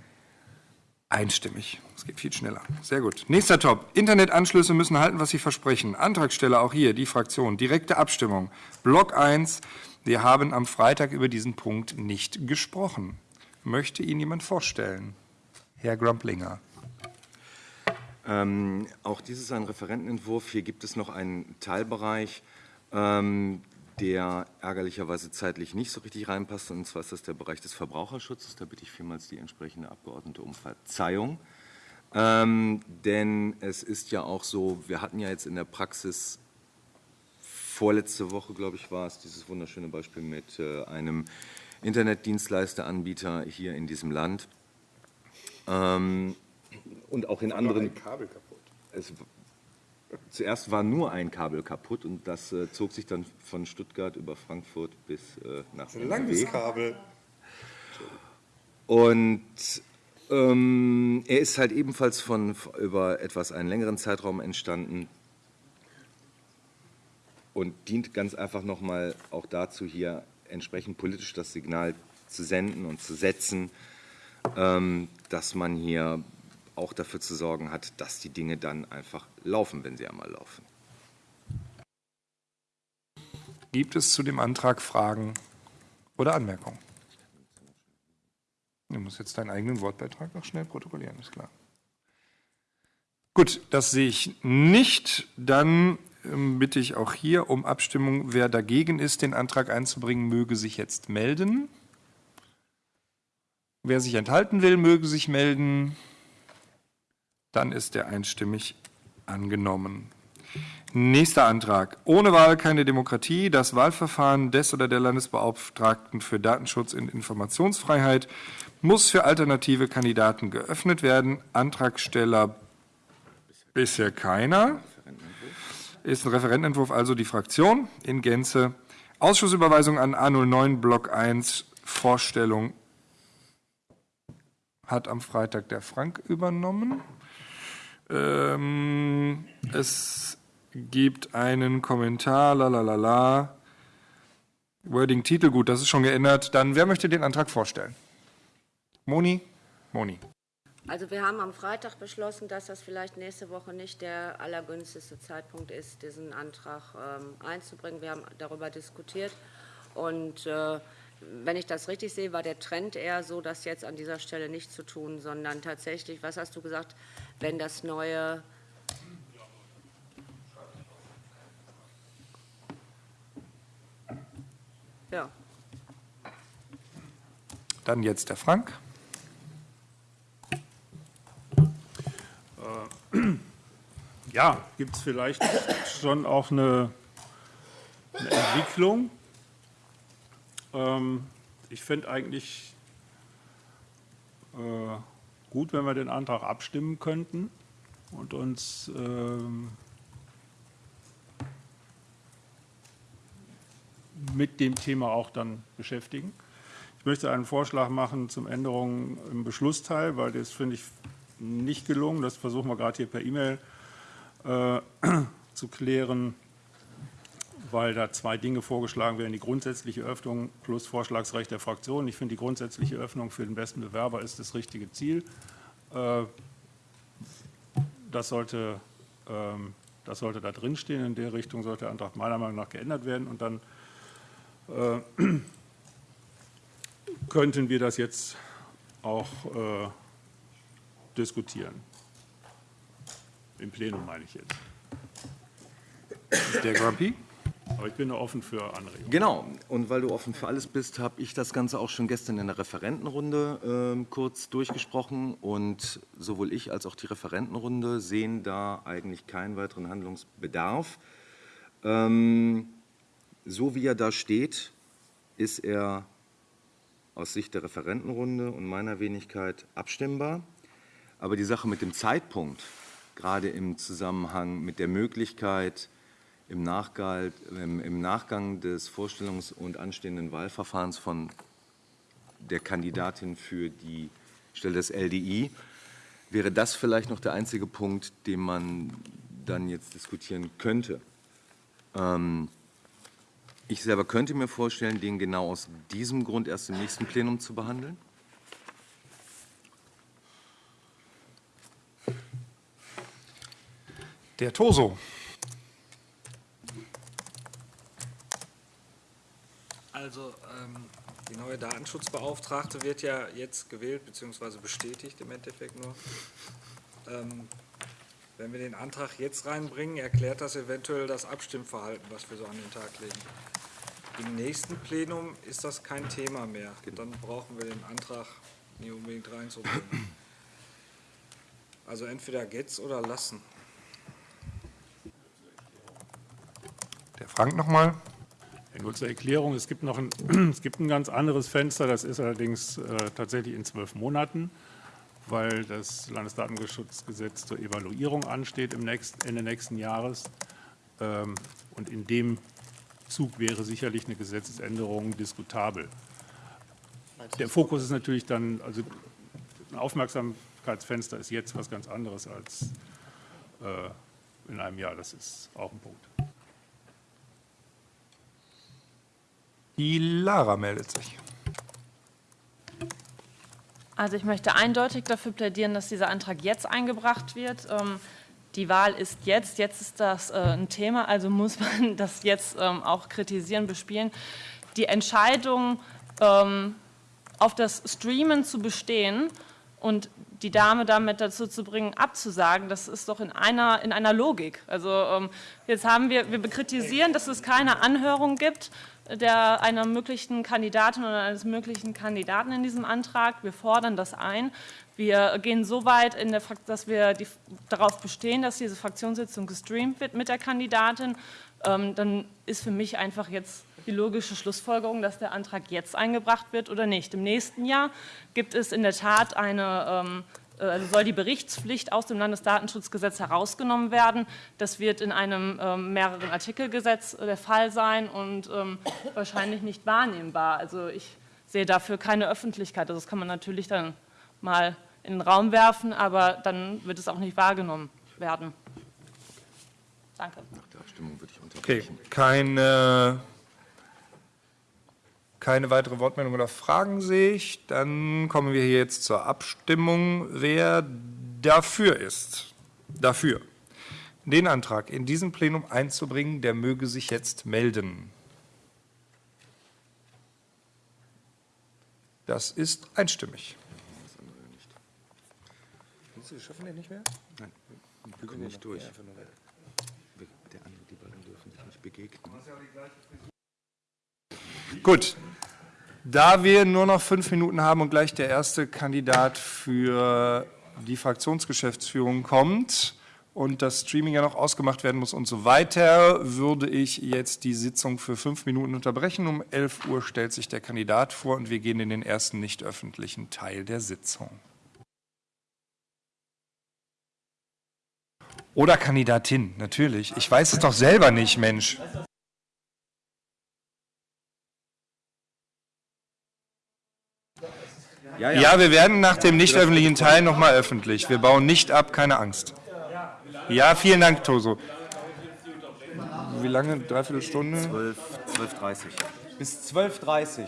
Einstimmig. Es geht viel schneller. Sehr gut. Nächster Top. Internetanschlüsse müssen halten, was sie versprechen. Antragsteller auch hier, die Fraktion. Direkte Abstimmung. Block 1. Wir haben am Freitag über diesen Punkt nicht gesprochen. Möchte Ihnen jemand vorstellen? Herr Grumplinger. Ähm, auch dies ist ein Referentenentwurf. Hier gibt es noch einen Teilbereich, ähm, der ärgerlicherweise zeitlich nicht so richtig reinpasst. Und zwar ist das der Bereich des Verbraucherschutzes. Da bitte ich vielmals die entsprechende Abgeordnete um Verzeihung. Ähm, denn es ist ja auch so, wir hatten ja jetzt in der Praxis vorletzte Woche, glaube ich, war es, dieses wunderschöne Beispiel mit äh, einem Internetdienstleisteranbieter hier in diesem Land. Ähm, und auch in anderen. Kabel kaputt. Es, zuerst war nur ein Kabel kaputt und das äh, zog sich dann von Stuttgart über Frankfurt bis äh, nach Ein langes. Kabel. Und ähm, er ist halt ebenfalls von über etwas einen längeren Zeitraum entstanden und dient ganz einfach nochmal auch dazu, hier entsprechend politisch das Signal zu senden und zu setzen, ähm, dass man hier auch dafür zu sorgen hat, dass die Dinge dann einfach laufen, wenn sie einmal laufen. Gibt es zu dem Antrag Fragen oder Anmerkungen? Du musst jetzt deinen eigenen Wortbeitrag noch schnell protokollieren, ist klar. Gut, das sehe ich nicht. Dann ähm, bitte ich auch hier um Abstimmung. Wer dagegen ist, den Antrag einzubringen, möge sich jetzt melden. Wer sich enthalten will, möge sich melden. Dann ist der einstimmig angenommen. Nächster Antrag. Ohne Wahl keine Demokratie. Das Wahlverfahren des oder der Landesbeauftragten für Datenschutz und Informationsfreiheit muss für alternative Kandidaten geöffnet werden. Antragsteller bisher keiner. Ist ein Referentenentwurf, also die Fraktion in Gänze. Ausschussüberweisung an A09 Block 1 Vorstellung hat am Freitag der Frank übernommen. Ähm, es gibt einen Kommentar, la la la la. Wording Titel, gut, das ist schon geändert. Dann, wer möchte den Antrag vorstellen? Moni? Moni. Also wir haben am Freitag beschlossen, dass das vielleicht nächste Woche nicht der allergünstigste Zeitpunkt ist, diesen Antrag ähm, einzubringen. Wir haben darüber diskutiert und äh, wenn ich das richtig sehe, war der Trend eher so, das jetzt an dieser Stelle nicht zu tun, sondern tatsächlich, was hast du gesagt, wenn das neue Ja. Dann jetzt der Frank. [CLEARS THROAT] Ja, gibt es vielleicht schon auch eine, eine Entwicklung. Ähm, ich fände eigentlich äh, gut, wenn wir den Antrag abstimmen könnten und uns ähm, mit dem Thema auch dann beschäftigen. Ich möchte einen Vorschlag machen zum Änderungen im Beschlussteil, weil das finde ich nicht gelungen. Das versuchen wir gerade hier per E-Mail äh, [CLEARS THROAT] zu klären, weil da zwei Dinge vorgeschlagen werden. Die grundsätzliche Öffnung plus Vorschlagsrecht der Fraktion. Ich finde, die grundsätzliche Öffnung für den besten Bewerber ist das richtige Ziel. Äh, das sollte, ähm, das sollte da drinstehen. In der Richtung sollte der Antrag meiner Meinung nach geändert werden. Und dann äh, könnten wir das jetzt auch äh, diskutieren. Im Plenum meine ich jetzt. Der Grumpy? Aber ich bin offen für Anregungen. Genau, und weil du offen für alles bist, habe ich das Ganze auch schon gestern in der Referentenrunde äh, kurz durchgesprochen. Und sowohl ich als auch die Referentenrunde sehen da eigentlich keinen weiteren Handlungsbedarf. Ähm, so wie er da steht, ist er aus Sicht der Referentenrunde und meiner Wenigkeit abstimmbar. Aber die Sache mit dem Zeitpunkt, gerade im Zusammenhang mit der Möglichkeit, im, Nachgang, im Nachgang des Vorstellungs- und anstehenden Wahlverfahrens von der Kandidatin für die Stelle des LDI, wäre das vielleicht noch der einzige Punkt, den man dann jetzt diskutieren könnte. Ähm, ich selber könnte mir vorstellen, den genau aus diesem Grund erst im nächsten Plenum zu behandeln. Der Toso. Also ähm, die neue Datenschutzbeauftragte wird ja jetzt gewählt bzw. bestätigt im Endeffekt nur. Ähm, wenn wir den Antrag jetzt reinbringen, erklärt das eventuell das Abstimmverhalten, was wir so an den Tag legen. Im nächsten Plenum ist das kein Thema mehr. Dann brauchen wir den Antrag nie unbedingt reinzubringen. Also entweder geht's oder lassen. Der Frank nochmal. Nur zur Erklärung, es gibt noch ein, [CLEARS THROAT] es gibt ein ganz anderes Fenster, das ist allerdings äh, tatsächlich in zwölf Monaten, weil das Landesdatenschutzgesetz zur Evaluierung ansteht im nächsten, Ende nächsten Jahres. Ähm, und in dem Zug wäre sicherlich eine Gesetzesänderung diskutabel. Der Fokus ist natürlich dann, also ein Aufmerksamkeitsfenster ist jetzt was ganz anderes als äh, in einem Jahr, das ist auch ein Punkt. Die Lara meldet sich. Also ich möchte eindeutig dafür plädieren, dass dieser Antrag jetzt eingebracht wird. Ähm, die Wahl ist jetzt, jetzt ist das äh, ein Thema, also muss man [LAUGHS] das jetzt ähm, auch kritisieren, bespielen. Die Entscheidung, ähm, auf das Streamen zu bestehen und die Dame damit dazu zu bringen, abzusagen, das ist doch in einer, in einer Logik. Also jetzt haben wir, wir kritisieren, dass es keine Anhörung gibt der, einer möglichen Kandidatin oder eines möglichen Kandidaten in diesem Antrag. Wir fordern das ein. Wir gehen so weit, dass wir die, darauf bestehen, dass diese Fraktionssitzung gestreamt wird mit der Kandidatin. Ähm, dann ist für mich einfach jetzt die logische Schlussfolgerung, dass der Antrag jetzt eingebracht wird oder nicht. Im nächsten Jahr gibt es in der Tat eine ähm, also soll die Berichtspflicht aus dem Landesdatenschutzgesetz herausgenommen werden. Das wird in einem ähm, mehreren Artikelgesetz der Fall sein und ähm, wahrscheinlich nicht wahrnehmbar. Also ich sehe dafür keine Öffentlichkeit. Also das kann man natürlich dann mal in den Raum werfen, aber dann wird es auch nicht wahrgenommen werden. Danke. Nach der Abstimmung würde ich unterbrechen. Okay, keine keine weitere Wortmeldung oder Fragen sehe ich. Dann kommen wir hier jetzt zur Abstimmung. Wer dafür ist, dafür, den Antrag in diesem Plenum einzubringen, der möge sich jetzt melden. Das ist einstimmig. Sie schaffen den nicht mehr? Nein, wir kommen nicht durch. Der andere, die beiden dürfen sich nicht begegnen. Gut, da wir nur noch fünf Minuten haben und gleich der erste Kandidat für die Fraktionsgeschäftsführung kommt und das Streaming ja noch ausgemacht werden muss und so weiter, würde ich jetzt die Sitzung für fünf Minuten unterbrechen. Um 11 Uhr stellt sich der Kandidat vor und wir gehen in den ersten nicht öffentlichen Teil der Sitzung. Oder Kandidatin, natürlich. Ich weiß es doch selber nicht, Mensch. Ja, ja. ja, wir werden nach dem nicht öffentlichen Teil nochmal öffentlich. Wir bauen nicht ab, keine Angst. Ja, vielen Dank, Toso. Wie lange? Dreiviertel Stunde? 12, 12.30 Bis 12.30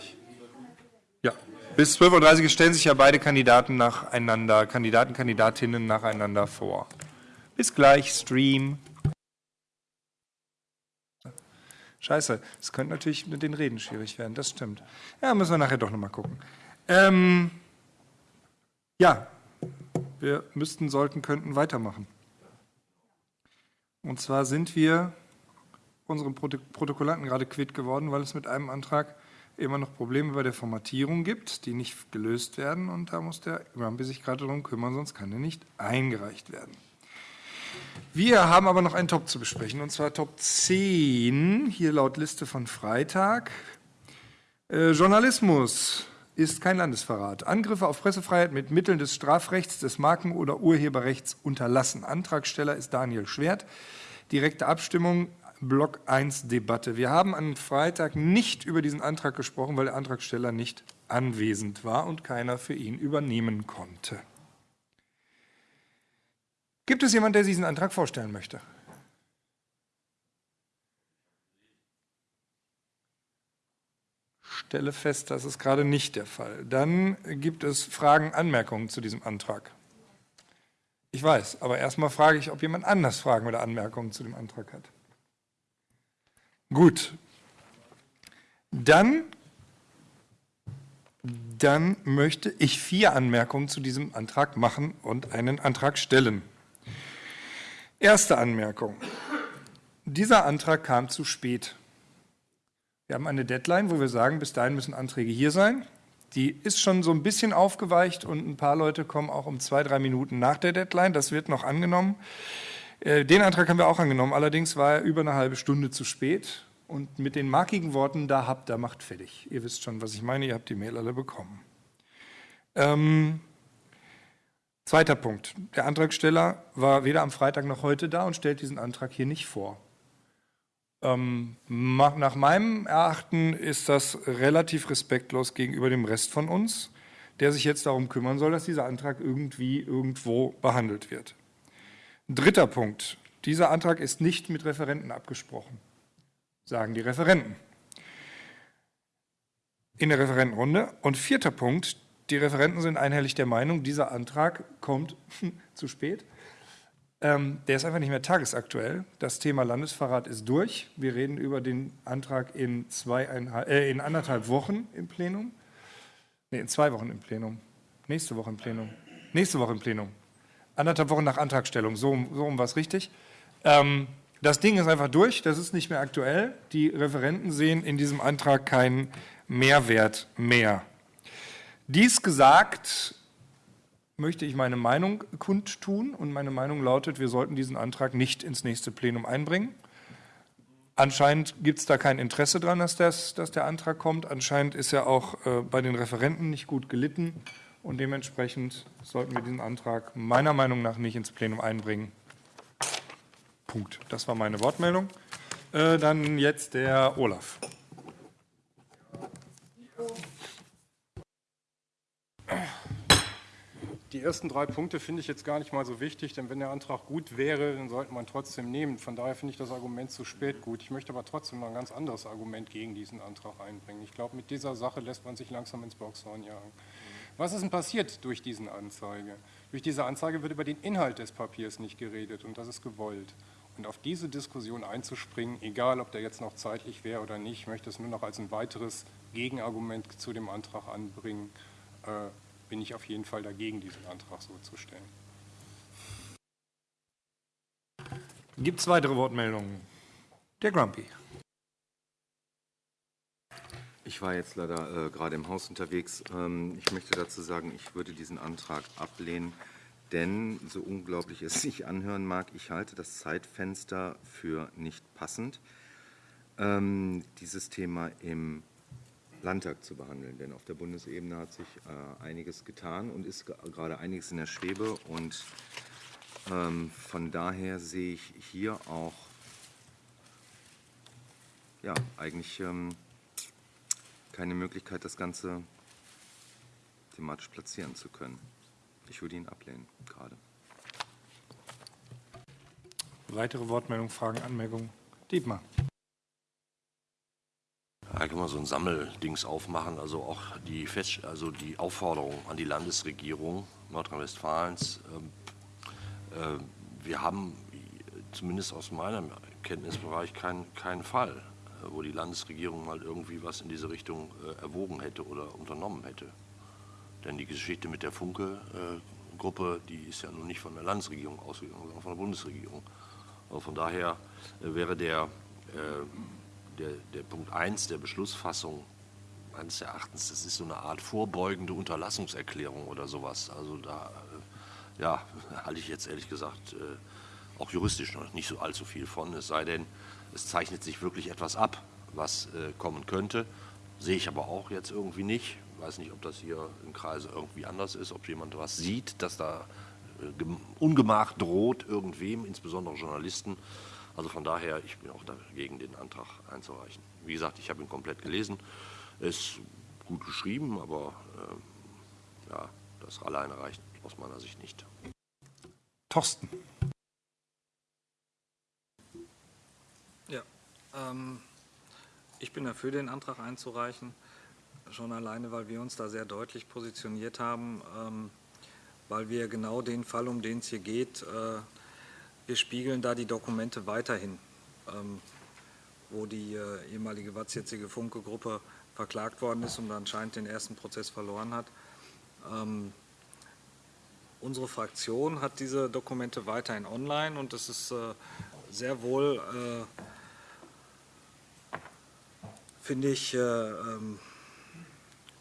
Ja, bis 12.30 Uhr stellen sich ja beide Kandidaten nacheinander, Kandidaten, Kandidatinnen nacheinander vor. Bis gleich, Stream. Scheiße, es könnte natürlich mit den Reden schwierig werden, das stimmt. Ja, müssen wir nachher doch nochmal gucken. Ähm, ja, wir müssten, sollten, könnten weitermachen. Und zwar sind wir unseren Protokollanten gerade quitt geworden, weil es mit einem Antrag immer noch Probleme bei der Formatierung gibt, die nicht gelöst werden. Und da muss der Rampi sich gerade darum kümmern, sonst kann er nicht eingereicht werden. Wir haben aber noch einen Top zu besprechen, und zwar Top 10, hier laut Liste von Freitag. Äh, Journalismus ist kein Landesverrat. Angriffe auf Pressefreiheit mit Mitteln des Strafrechts, des Marken- oder Urheberrechts unterlassen. Antragsteller ist Daniel Schwert. Direkte Abstimmung, Block 1 Debatte. Wir haben am Freitag nicht über diesen Antrag gesprochen, weil der Antragsteller nicht anwesend war und keiner für ihn übernehmen konnte. Gibt es jemanden, der diesen Antrag vorstellen möchte? Stelle fest, das ist gerade nicht der Fall. Dann gibt es Fragen, Anmerkungen zu diesem Antrag. Ich weiß, aber erstmal frage ich, ob jemand anders Fragen oder Anmerkungen zu dem Antrag hat. Gut. Dann, dann möchte ich vier Anmerkungen zu diesem Antrag machen und einen Antrag stellen. Erste Anmerkung. Dieser Antrag kam zu spät. Wir haben eine Deadline, wo wir sagen, bis dahin müssen Anträge hier sein. Die ist schon so ein bisschen aufgeweicht und ein paar Leute kommen auch um zwei, drei Minuten nach der Deadline. Das wird noch angenommen. Äh, den Antrag haben wir auch angenommen. Allerdings war er über eine halbe Stunde zu spät. Und mit den markigen Worten, da habt ihr, macht fertig. Ihr wisst schon, was ich meine. Ihr habt die Mail alle bekommen. Ähm, zweiter Punkt. Der Antragsteller war weder am Freitag noch heute da und stellt diesen Antrag hier nicht vor. Ähm, nach meinem Erachten ist das relativ respektlos gegenüber dem Rest von uns, der sich jetzt darum kümmern soll, dass dieser Antrag irgendwie irgendwo behandelt wird. Dritter Punkt. Dieser Antrag ist nicht mit Referenten abgesprochen, sagen die Referenten in der Referentenrunde. Und vierter Punkt. Die Referenten sind einhellig der Meinung, dieser Antrag kommt [LAUGHS] zu spät ähm, der ist einfach nicht mehr tagesaktuell. Das Thema Landesverrat ist durch. Wir reden über den Antrag in, äh, in anderthalb Wochen im Plenum. Nee, in zwei Wochen im Plenum. Nächste Woche im Plenum. Nächste Woche im Plenum. Anderthalb Wochen nach Antragstellung. So, so um was richtig. Ähm, Das Ding ist einfach durch, das ist nicht mehr aktuell. Die Referenten sehen in diesem Antrag keinen Mehrwert mehr. Dies gesagt, möchte ich meine Meinung kundtun und meine Meinung lautet, wir sollten diesen Antrag nicht ins nächste Plenum einbringen. Anscheinend gibt es da kein Interesse dran, dass, das, dass der Antrag kommt. Anscheinend ist er auch äh, bei den Referenten nicht gut gelitten und dementsprechend sollten wir diesen Antrag meiner Meinung nach nicht ins Plenum einbringen. Punkt. Das war meine Wortmeldung. Äh, dann jetzt der Olaf. Die ersten drei Punkte finde ich jetzt gar nicht mal so wichtig, denn wenn der Antrag gut wäre, dann sollte man trotzdem nehmen. Von daher finde ich das Argument zu spät gut. Ich möchte aber trotzdem noch ein ganz anderes Argument gegen diesen Antrag einbringen. Ich glaube, mit dieser Sache lässt man sich langsam ins Boxhorn jagen. Was ist denn passiert durch diesen Anzeige? Durch diese Anzeige wird über den Inhalt des Papiers nicht geredet und das ist gewollt. Und auf diese Diskussion einzuspringen, egal ob der jetzt noch zeitlich wäre oder nicht, ich möchte es nur noch als ein weiteres Gegenargument zu dem Antrag anbringen, äh, bin ich auf jeden Fall dagegen, diesen Antrag so zu stellen. Gibt es weitere Wortmeldungen? Der Grumpy. Ich war jetzt leider äh, gerade im Haus unterwegs. Ähm, ich möchte dazu sagen, ich würde diesen Antrag ablehnen, denn so unglaublich es sich anhören mag, ich halte das Zeitfenster für nicht passend, ähm, dieses Thema im Landtag zu behandeln. Denn auf der Bundesebene hat sich äh, einiges getan und ist gerade einiges in der Schwebe. Und ähm, von daher sehe ich hier auch ja, eigentlich ähm, keine Möglichkeit, das Ganze thematisch platzieren zu können. Ich würde ihn ablehnen, gerade. Weitere Wortmeldungen, Fragen, Anmerkungen? Dietmar. Da kann man so ein Sammeldings aufmachen, also auch die, Fest also die Aufforderung an die Landesregierung Nordrhein-Westfalens. Äh, äh, wir haben zumindest aus meinem Kenntnisbereich keinen kein Fall, äh, wo die Landesregierung mal irgendwie was in diese Richtung äh, erwogen hätte oder unternommen hätte. Denn die Geschichte mit der Funke-Gruppe, die ist ja nun nicht von der Landesregierung ausgegangen, sondern von der Bundesregierung. Also von daher wäre der der, der Punkt 1 der Beschlussfassung meines Erachtens, das ist so eine Art vorbeugende Unterlassungserklärung oder sowas. Also da äh, ja, [LAUGHS] halte ich jetzt ehrlich gesagt äh, auch juristisch noch nicht so allzu viel von, es sei denn, es zeichnet sich wirklich etwas ab, was äh, kommen könnte. Sehe ich aber auch jetzt irgendwie nicht. Ich weiß nicht, ob das hier im Kreise irgendwie anders ist, ob jemand was sieht, dass da Ungemach droht irgendwem, insbesondere Journalisten. Also von daher, ich bin auch dagegen, den Antrag einzureichen. Wie gesagt, ich habe ihn komplett gelesen. Ist gut geschrieben, aber äh, ja, das alleine reicht aus meiner Sicht nicht. Thorsten. Ja, ähm, ich bin dafür, den Antrag einzureichen. Schon alleine, weil wir uns da sehr deutlich positioniert haben, ähm, weil wir genau den Fall, um den es hier geht, äh, wir spiegeln da die Dokumente weiterhin, ähm, wo die äh, ehemalige jetzige Funke-Gruppe verklagt worden ist und anscheinend den ersten Prozess verloren hat. Ähm, unsere Fraktion hat diese Dokumente weiterhin online und es ist äh, sehr wohl, äh, finde ich, äh, ähm,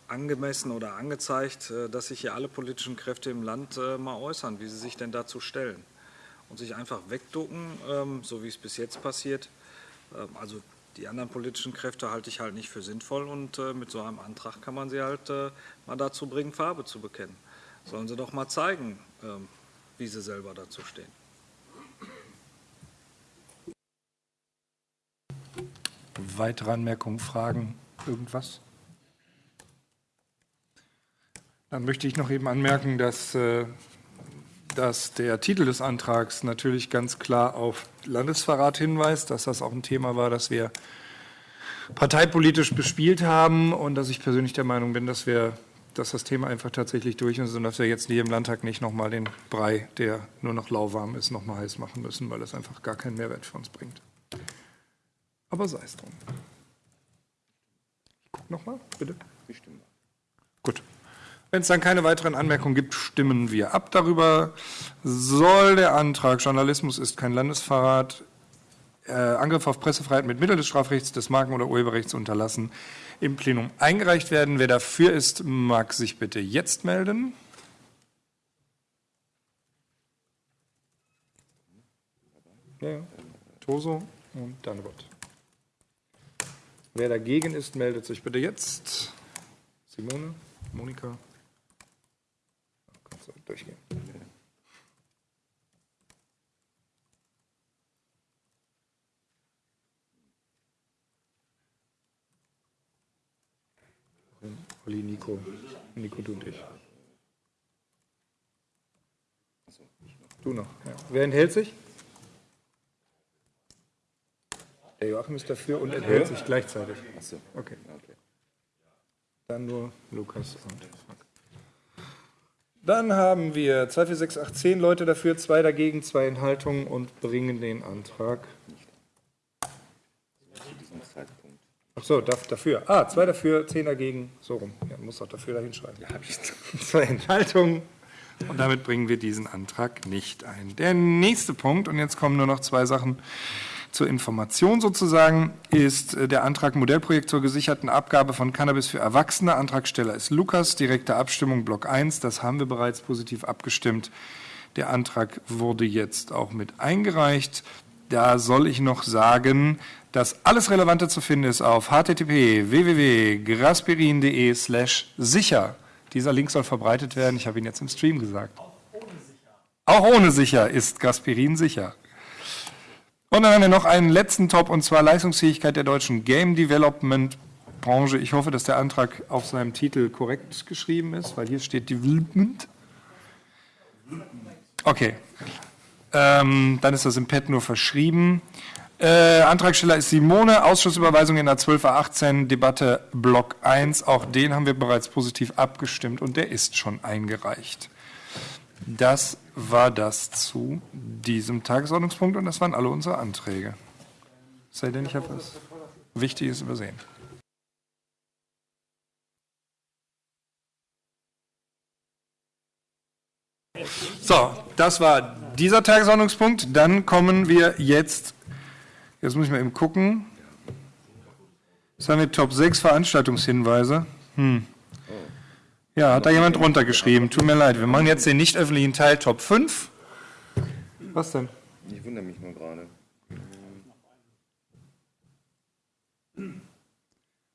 angemessen oder angezeigt, äh, dass sich hier alle politischen Kräfte im Land äh, mal äußern, wie sie sich denn dazu stellen und sich einfach wegducken, ähm, so wie es bis jetzt passiert. Ähm, also die anderen politischen Kräfte halte ich halt nicht für sinnvoll und äh, mit so einem Antrag kann man sie halt äh, mal dazu bringen, Farbe zu bekennen. Sollen sie doch mal zeigen, ähm, wie sie selber dazu stehen. Weitere Anmerkungen, Fragen, irgendwas? Dann möchte ich noch eben anmerken, dass äh, dass der Titel des Antrags natürlich ganz klar auf Landesverrat hinweist, dass das auch ein Thema war, das wir parteipolitisch bespielt haben und dass ich persönlich der Meinung bin, dass wir dass das Thema einfach tatsächlich durch ist und dass wir jetzt hier im Landtag nicht nochmal den Brei, der nur noch lauwarm ist, nochmal heiß machen müssen, weil das einfach gar keinen Mehrwert für uns bringt. Aber sei es drum. Ich gucke nochmal, bitte. Gut. Wenn es dann keine weiteren Anmerkungen gibt, stimmen wir ab darüber. Soll der Antrag Journalismus ist kein Landesverrat äh, Angriff auf Pressefreiheit mit Mitteln des Strafrechts, des Marken- oder Urheberrechts unterlassen, im Plenum eingereicht werden. Wer dafür ist, mag sich bitte jetzt melden. Ja. Toso und Danebot. Wer dagegen ist, meldet sich bitte jetzt. Simone, Monika. Durchgehen. Olli, Nico. Nico, du und ich. Du noch. Ja. Wer enthält sich? Der Joachim ist dafür und enthält sich gleichzeitig. Achso. Okay. Dann nur Lukas und Frank. Dann haben wir 2, 4, 6, 8, 10 Leute dafür, zwei dagegen, zwei Enthaltungen und bringen den Antrag. Ach so, da- dafür. Ah, zwei dafür, zehn dagegen. So rum. Ja, muss auch dafür da hinschreiben. Ja, habe ich. [LAUGHS] Zwei Enthaltungen. Und damit bringen wir diesen Antrag nicht ein. Der nächste Punkt, und jetzt kommen nur noch zwei Sachen zur Information sozusagen, ist äh, der Antrag Modellprojekt zur gesicherten Abgabe von Cannabis für Erwachsene. Antragsteller ist Lukas, direkte Abstimmung Block 1. Das haben wir bereits positiv abgestimmt. Der Antrag wurde jetzt auch mit eingereicht. Da soll ich noch sagen, dass alles Relevante zu finden ist auf http www.graspirin.de slash sicher. Dieser Link soll verbreitet werden. Ich habe ihn jetzt im Stream gesagt. Auch ohne sicher ist Gaspirin sicher. Und dann haben wir noch einen letzten Top, und zwar Leistungsfähigkeit der deutschen Game Development Branche. Ich hoffe, dass der Antrag auf seinem Titel korrekt geschrieben ist, weil hier steht Development. Okay. Ähm, dann ist das im Pad nur verschrieben. Äh, Antragsteller ist Simone, Ausschussüberweisung in der 12.18, Debatte Block 1. Auch den haben wir bereits positiv abgestimmt und der ist schon eingereicht. Das war das zu diesem Tagesordnungspunkt und das waren alle unsere Anträge. Sei denn, ich habe was Wichtiges übersehen. So, das war dieser Tagesordnungspunkt. Dann kommen wir jetzt, jetzt muss ich mal eben gucken. Jetzt haben wir Top 6 Veranstaltungshinweise. Hm. Ja, hat da jemand runtergeschrieben. Tut mir leid. Wir machen jetzt den nicht öffentlichen Teil Top 5. Was denn? Ich wundere mich nur gerade.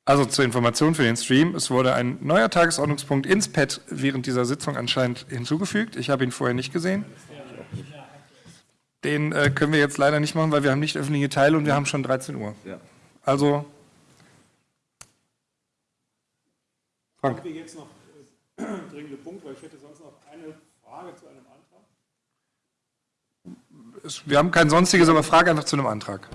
Also zur Information für den Stream, es wurde ein neuer Tagesordnungspunkt ins Pad während dieser Sitzung anscheinend hinzugefügt. Ich habe ihn vorher nicht gesehen. Den äh, können wir jetzt leider nicht machen, weil wir haben nicht öffentliche Teile und wir haben schon 13 Uhr. Ja. Also, Frank. Haben wir jetzt noch [CLEARS THROAT] dringende Punkte, weil ich hätte sonst noch eine Frage zu einem Antrag. es- wir haben kein sonstiges, aber frage einfach zu einem Antrag.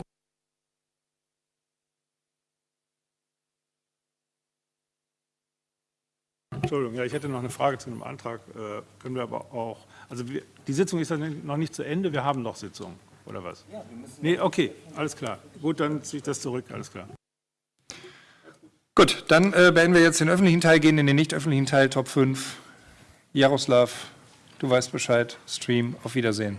Entschuldigung, ja, ich hätte noch eine Frage zu einem Antrag. Äh, können wir aber auch. Also wir, die Sitzung ist ja noch nicht zu Ende, wir haben noch Sitzung, oder was? Ja, wir müssen. Nee, okay, alles klar. Gut, dann ziehe ich das zurück, alles klar. Gut, dann äh, beenden wir jetzt den öffentlichen Teil, gehen in den nicht öffentlichen Teil, Top 5. Jaroslav, du weißt Bescheid, Stream, auf Wiedersehen.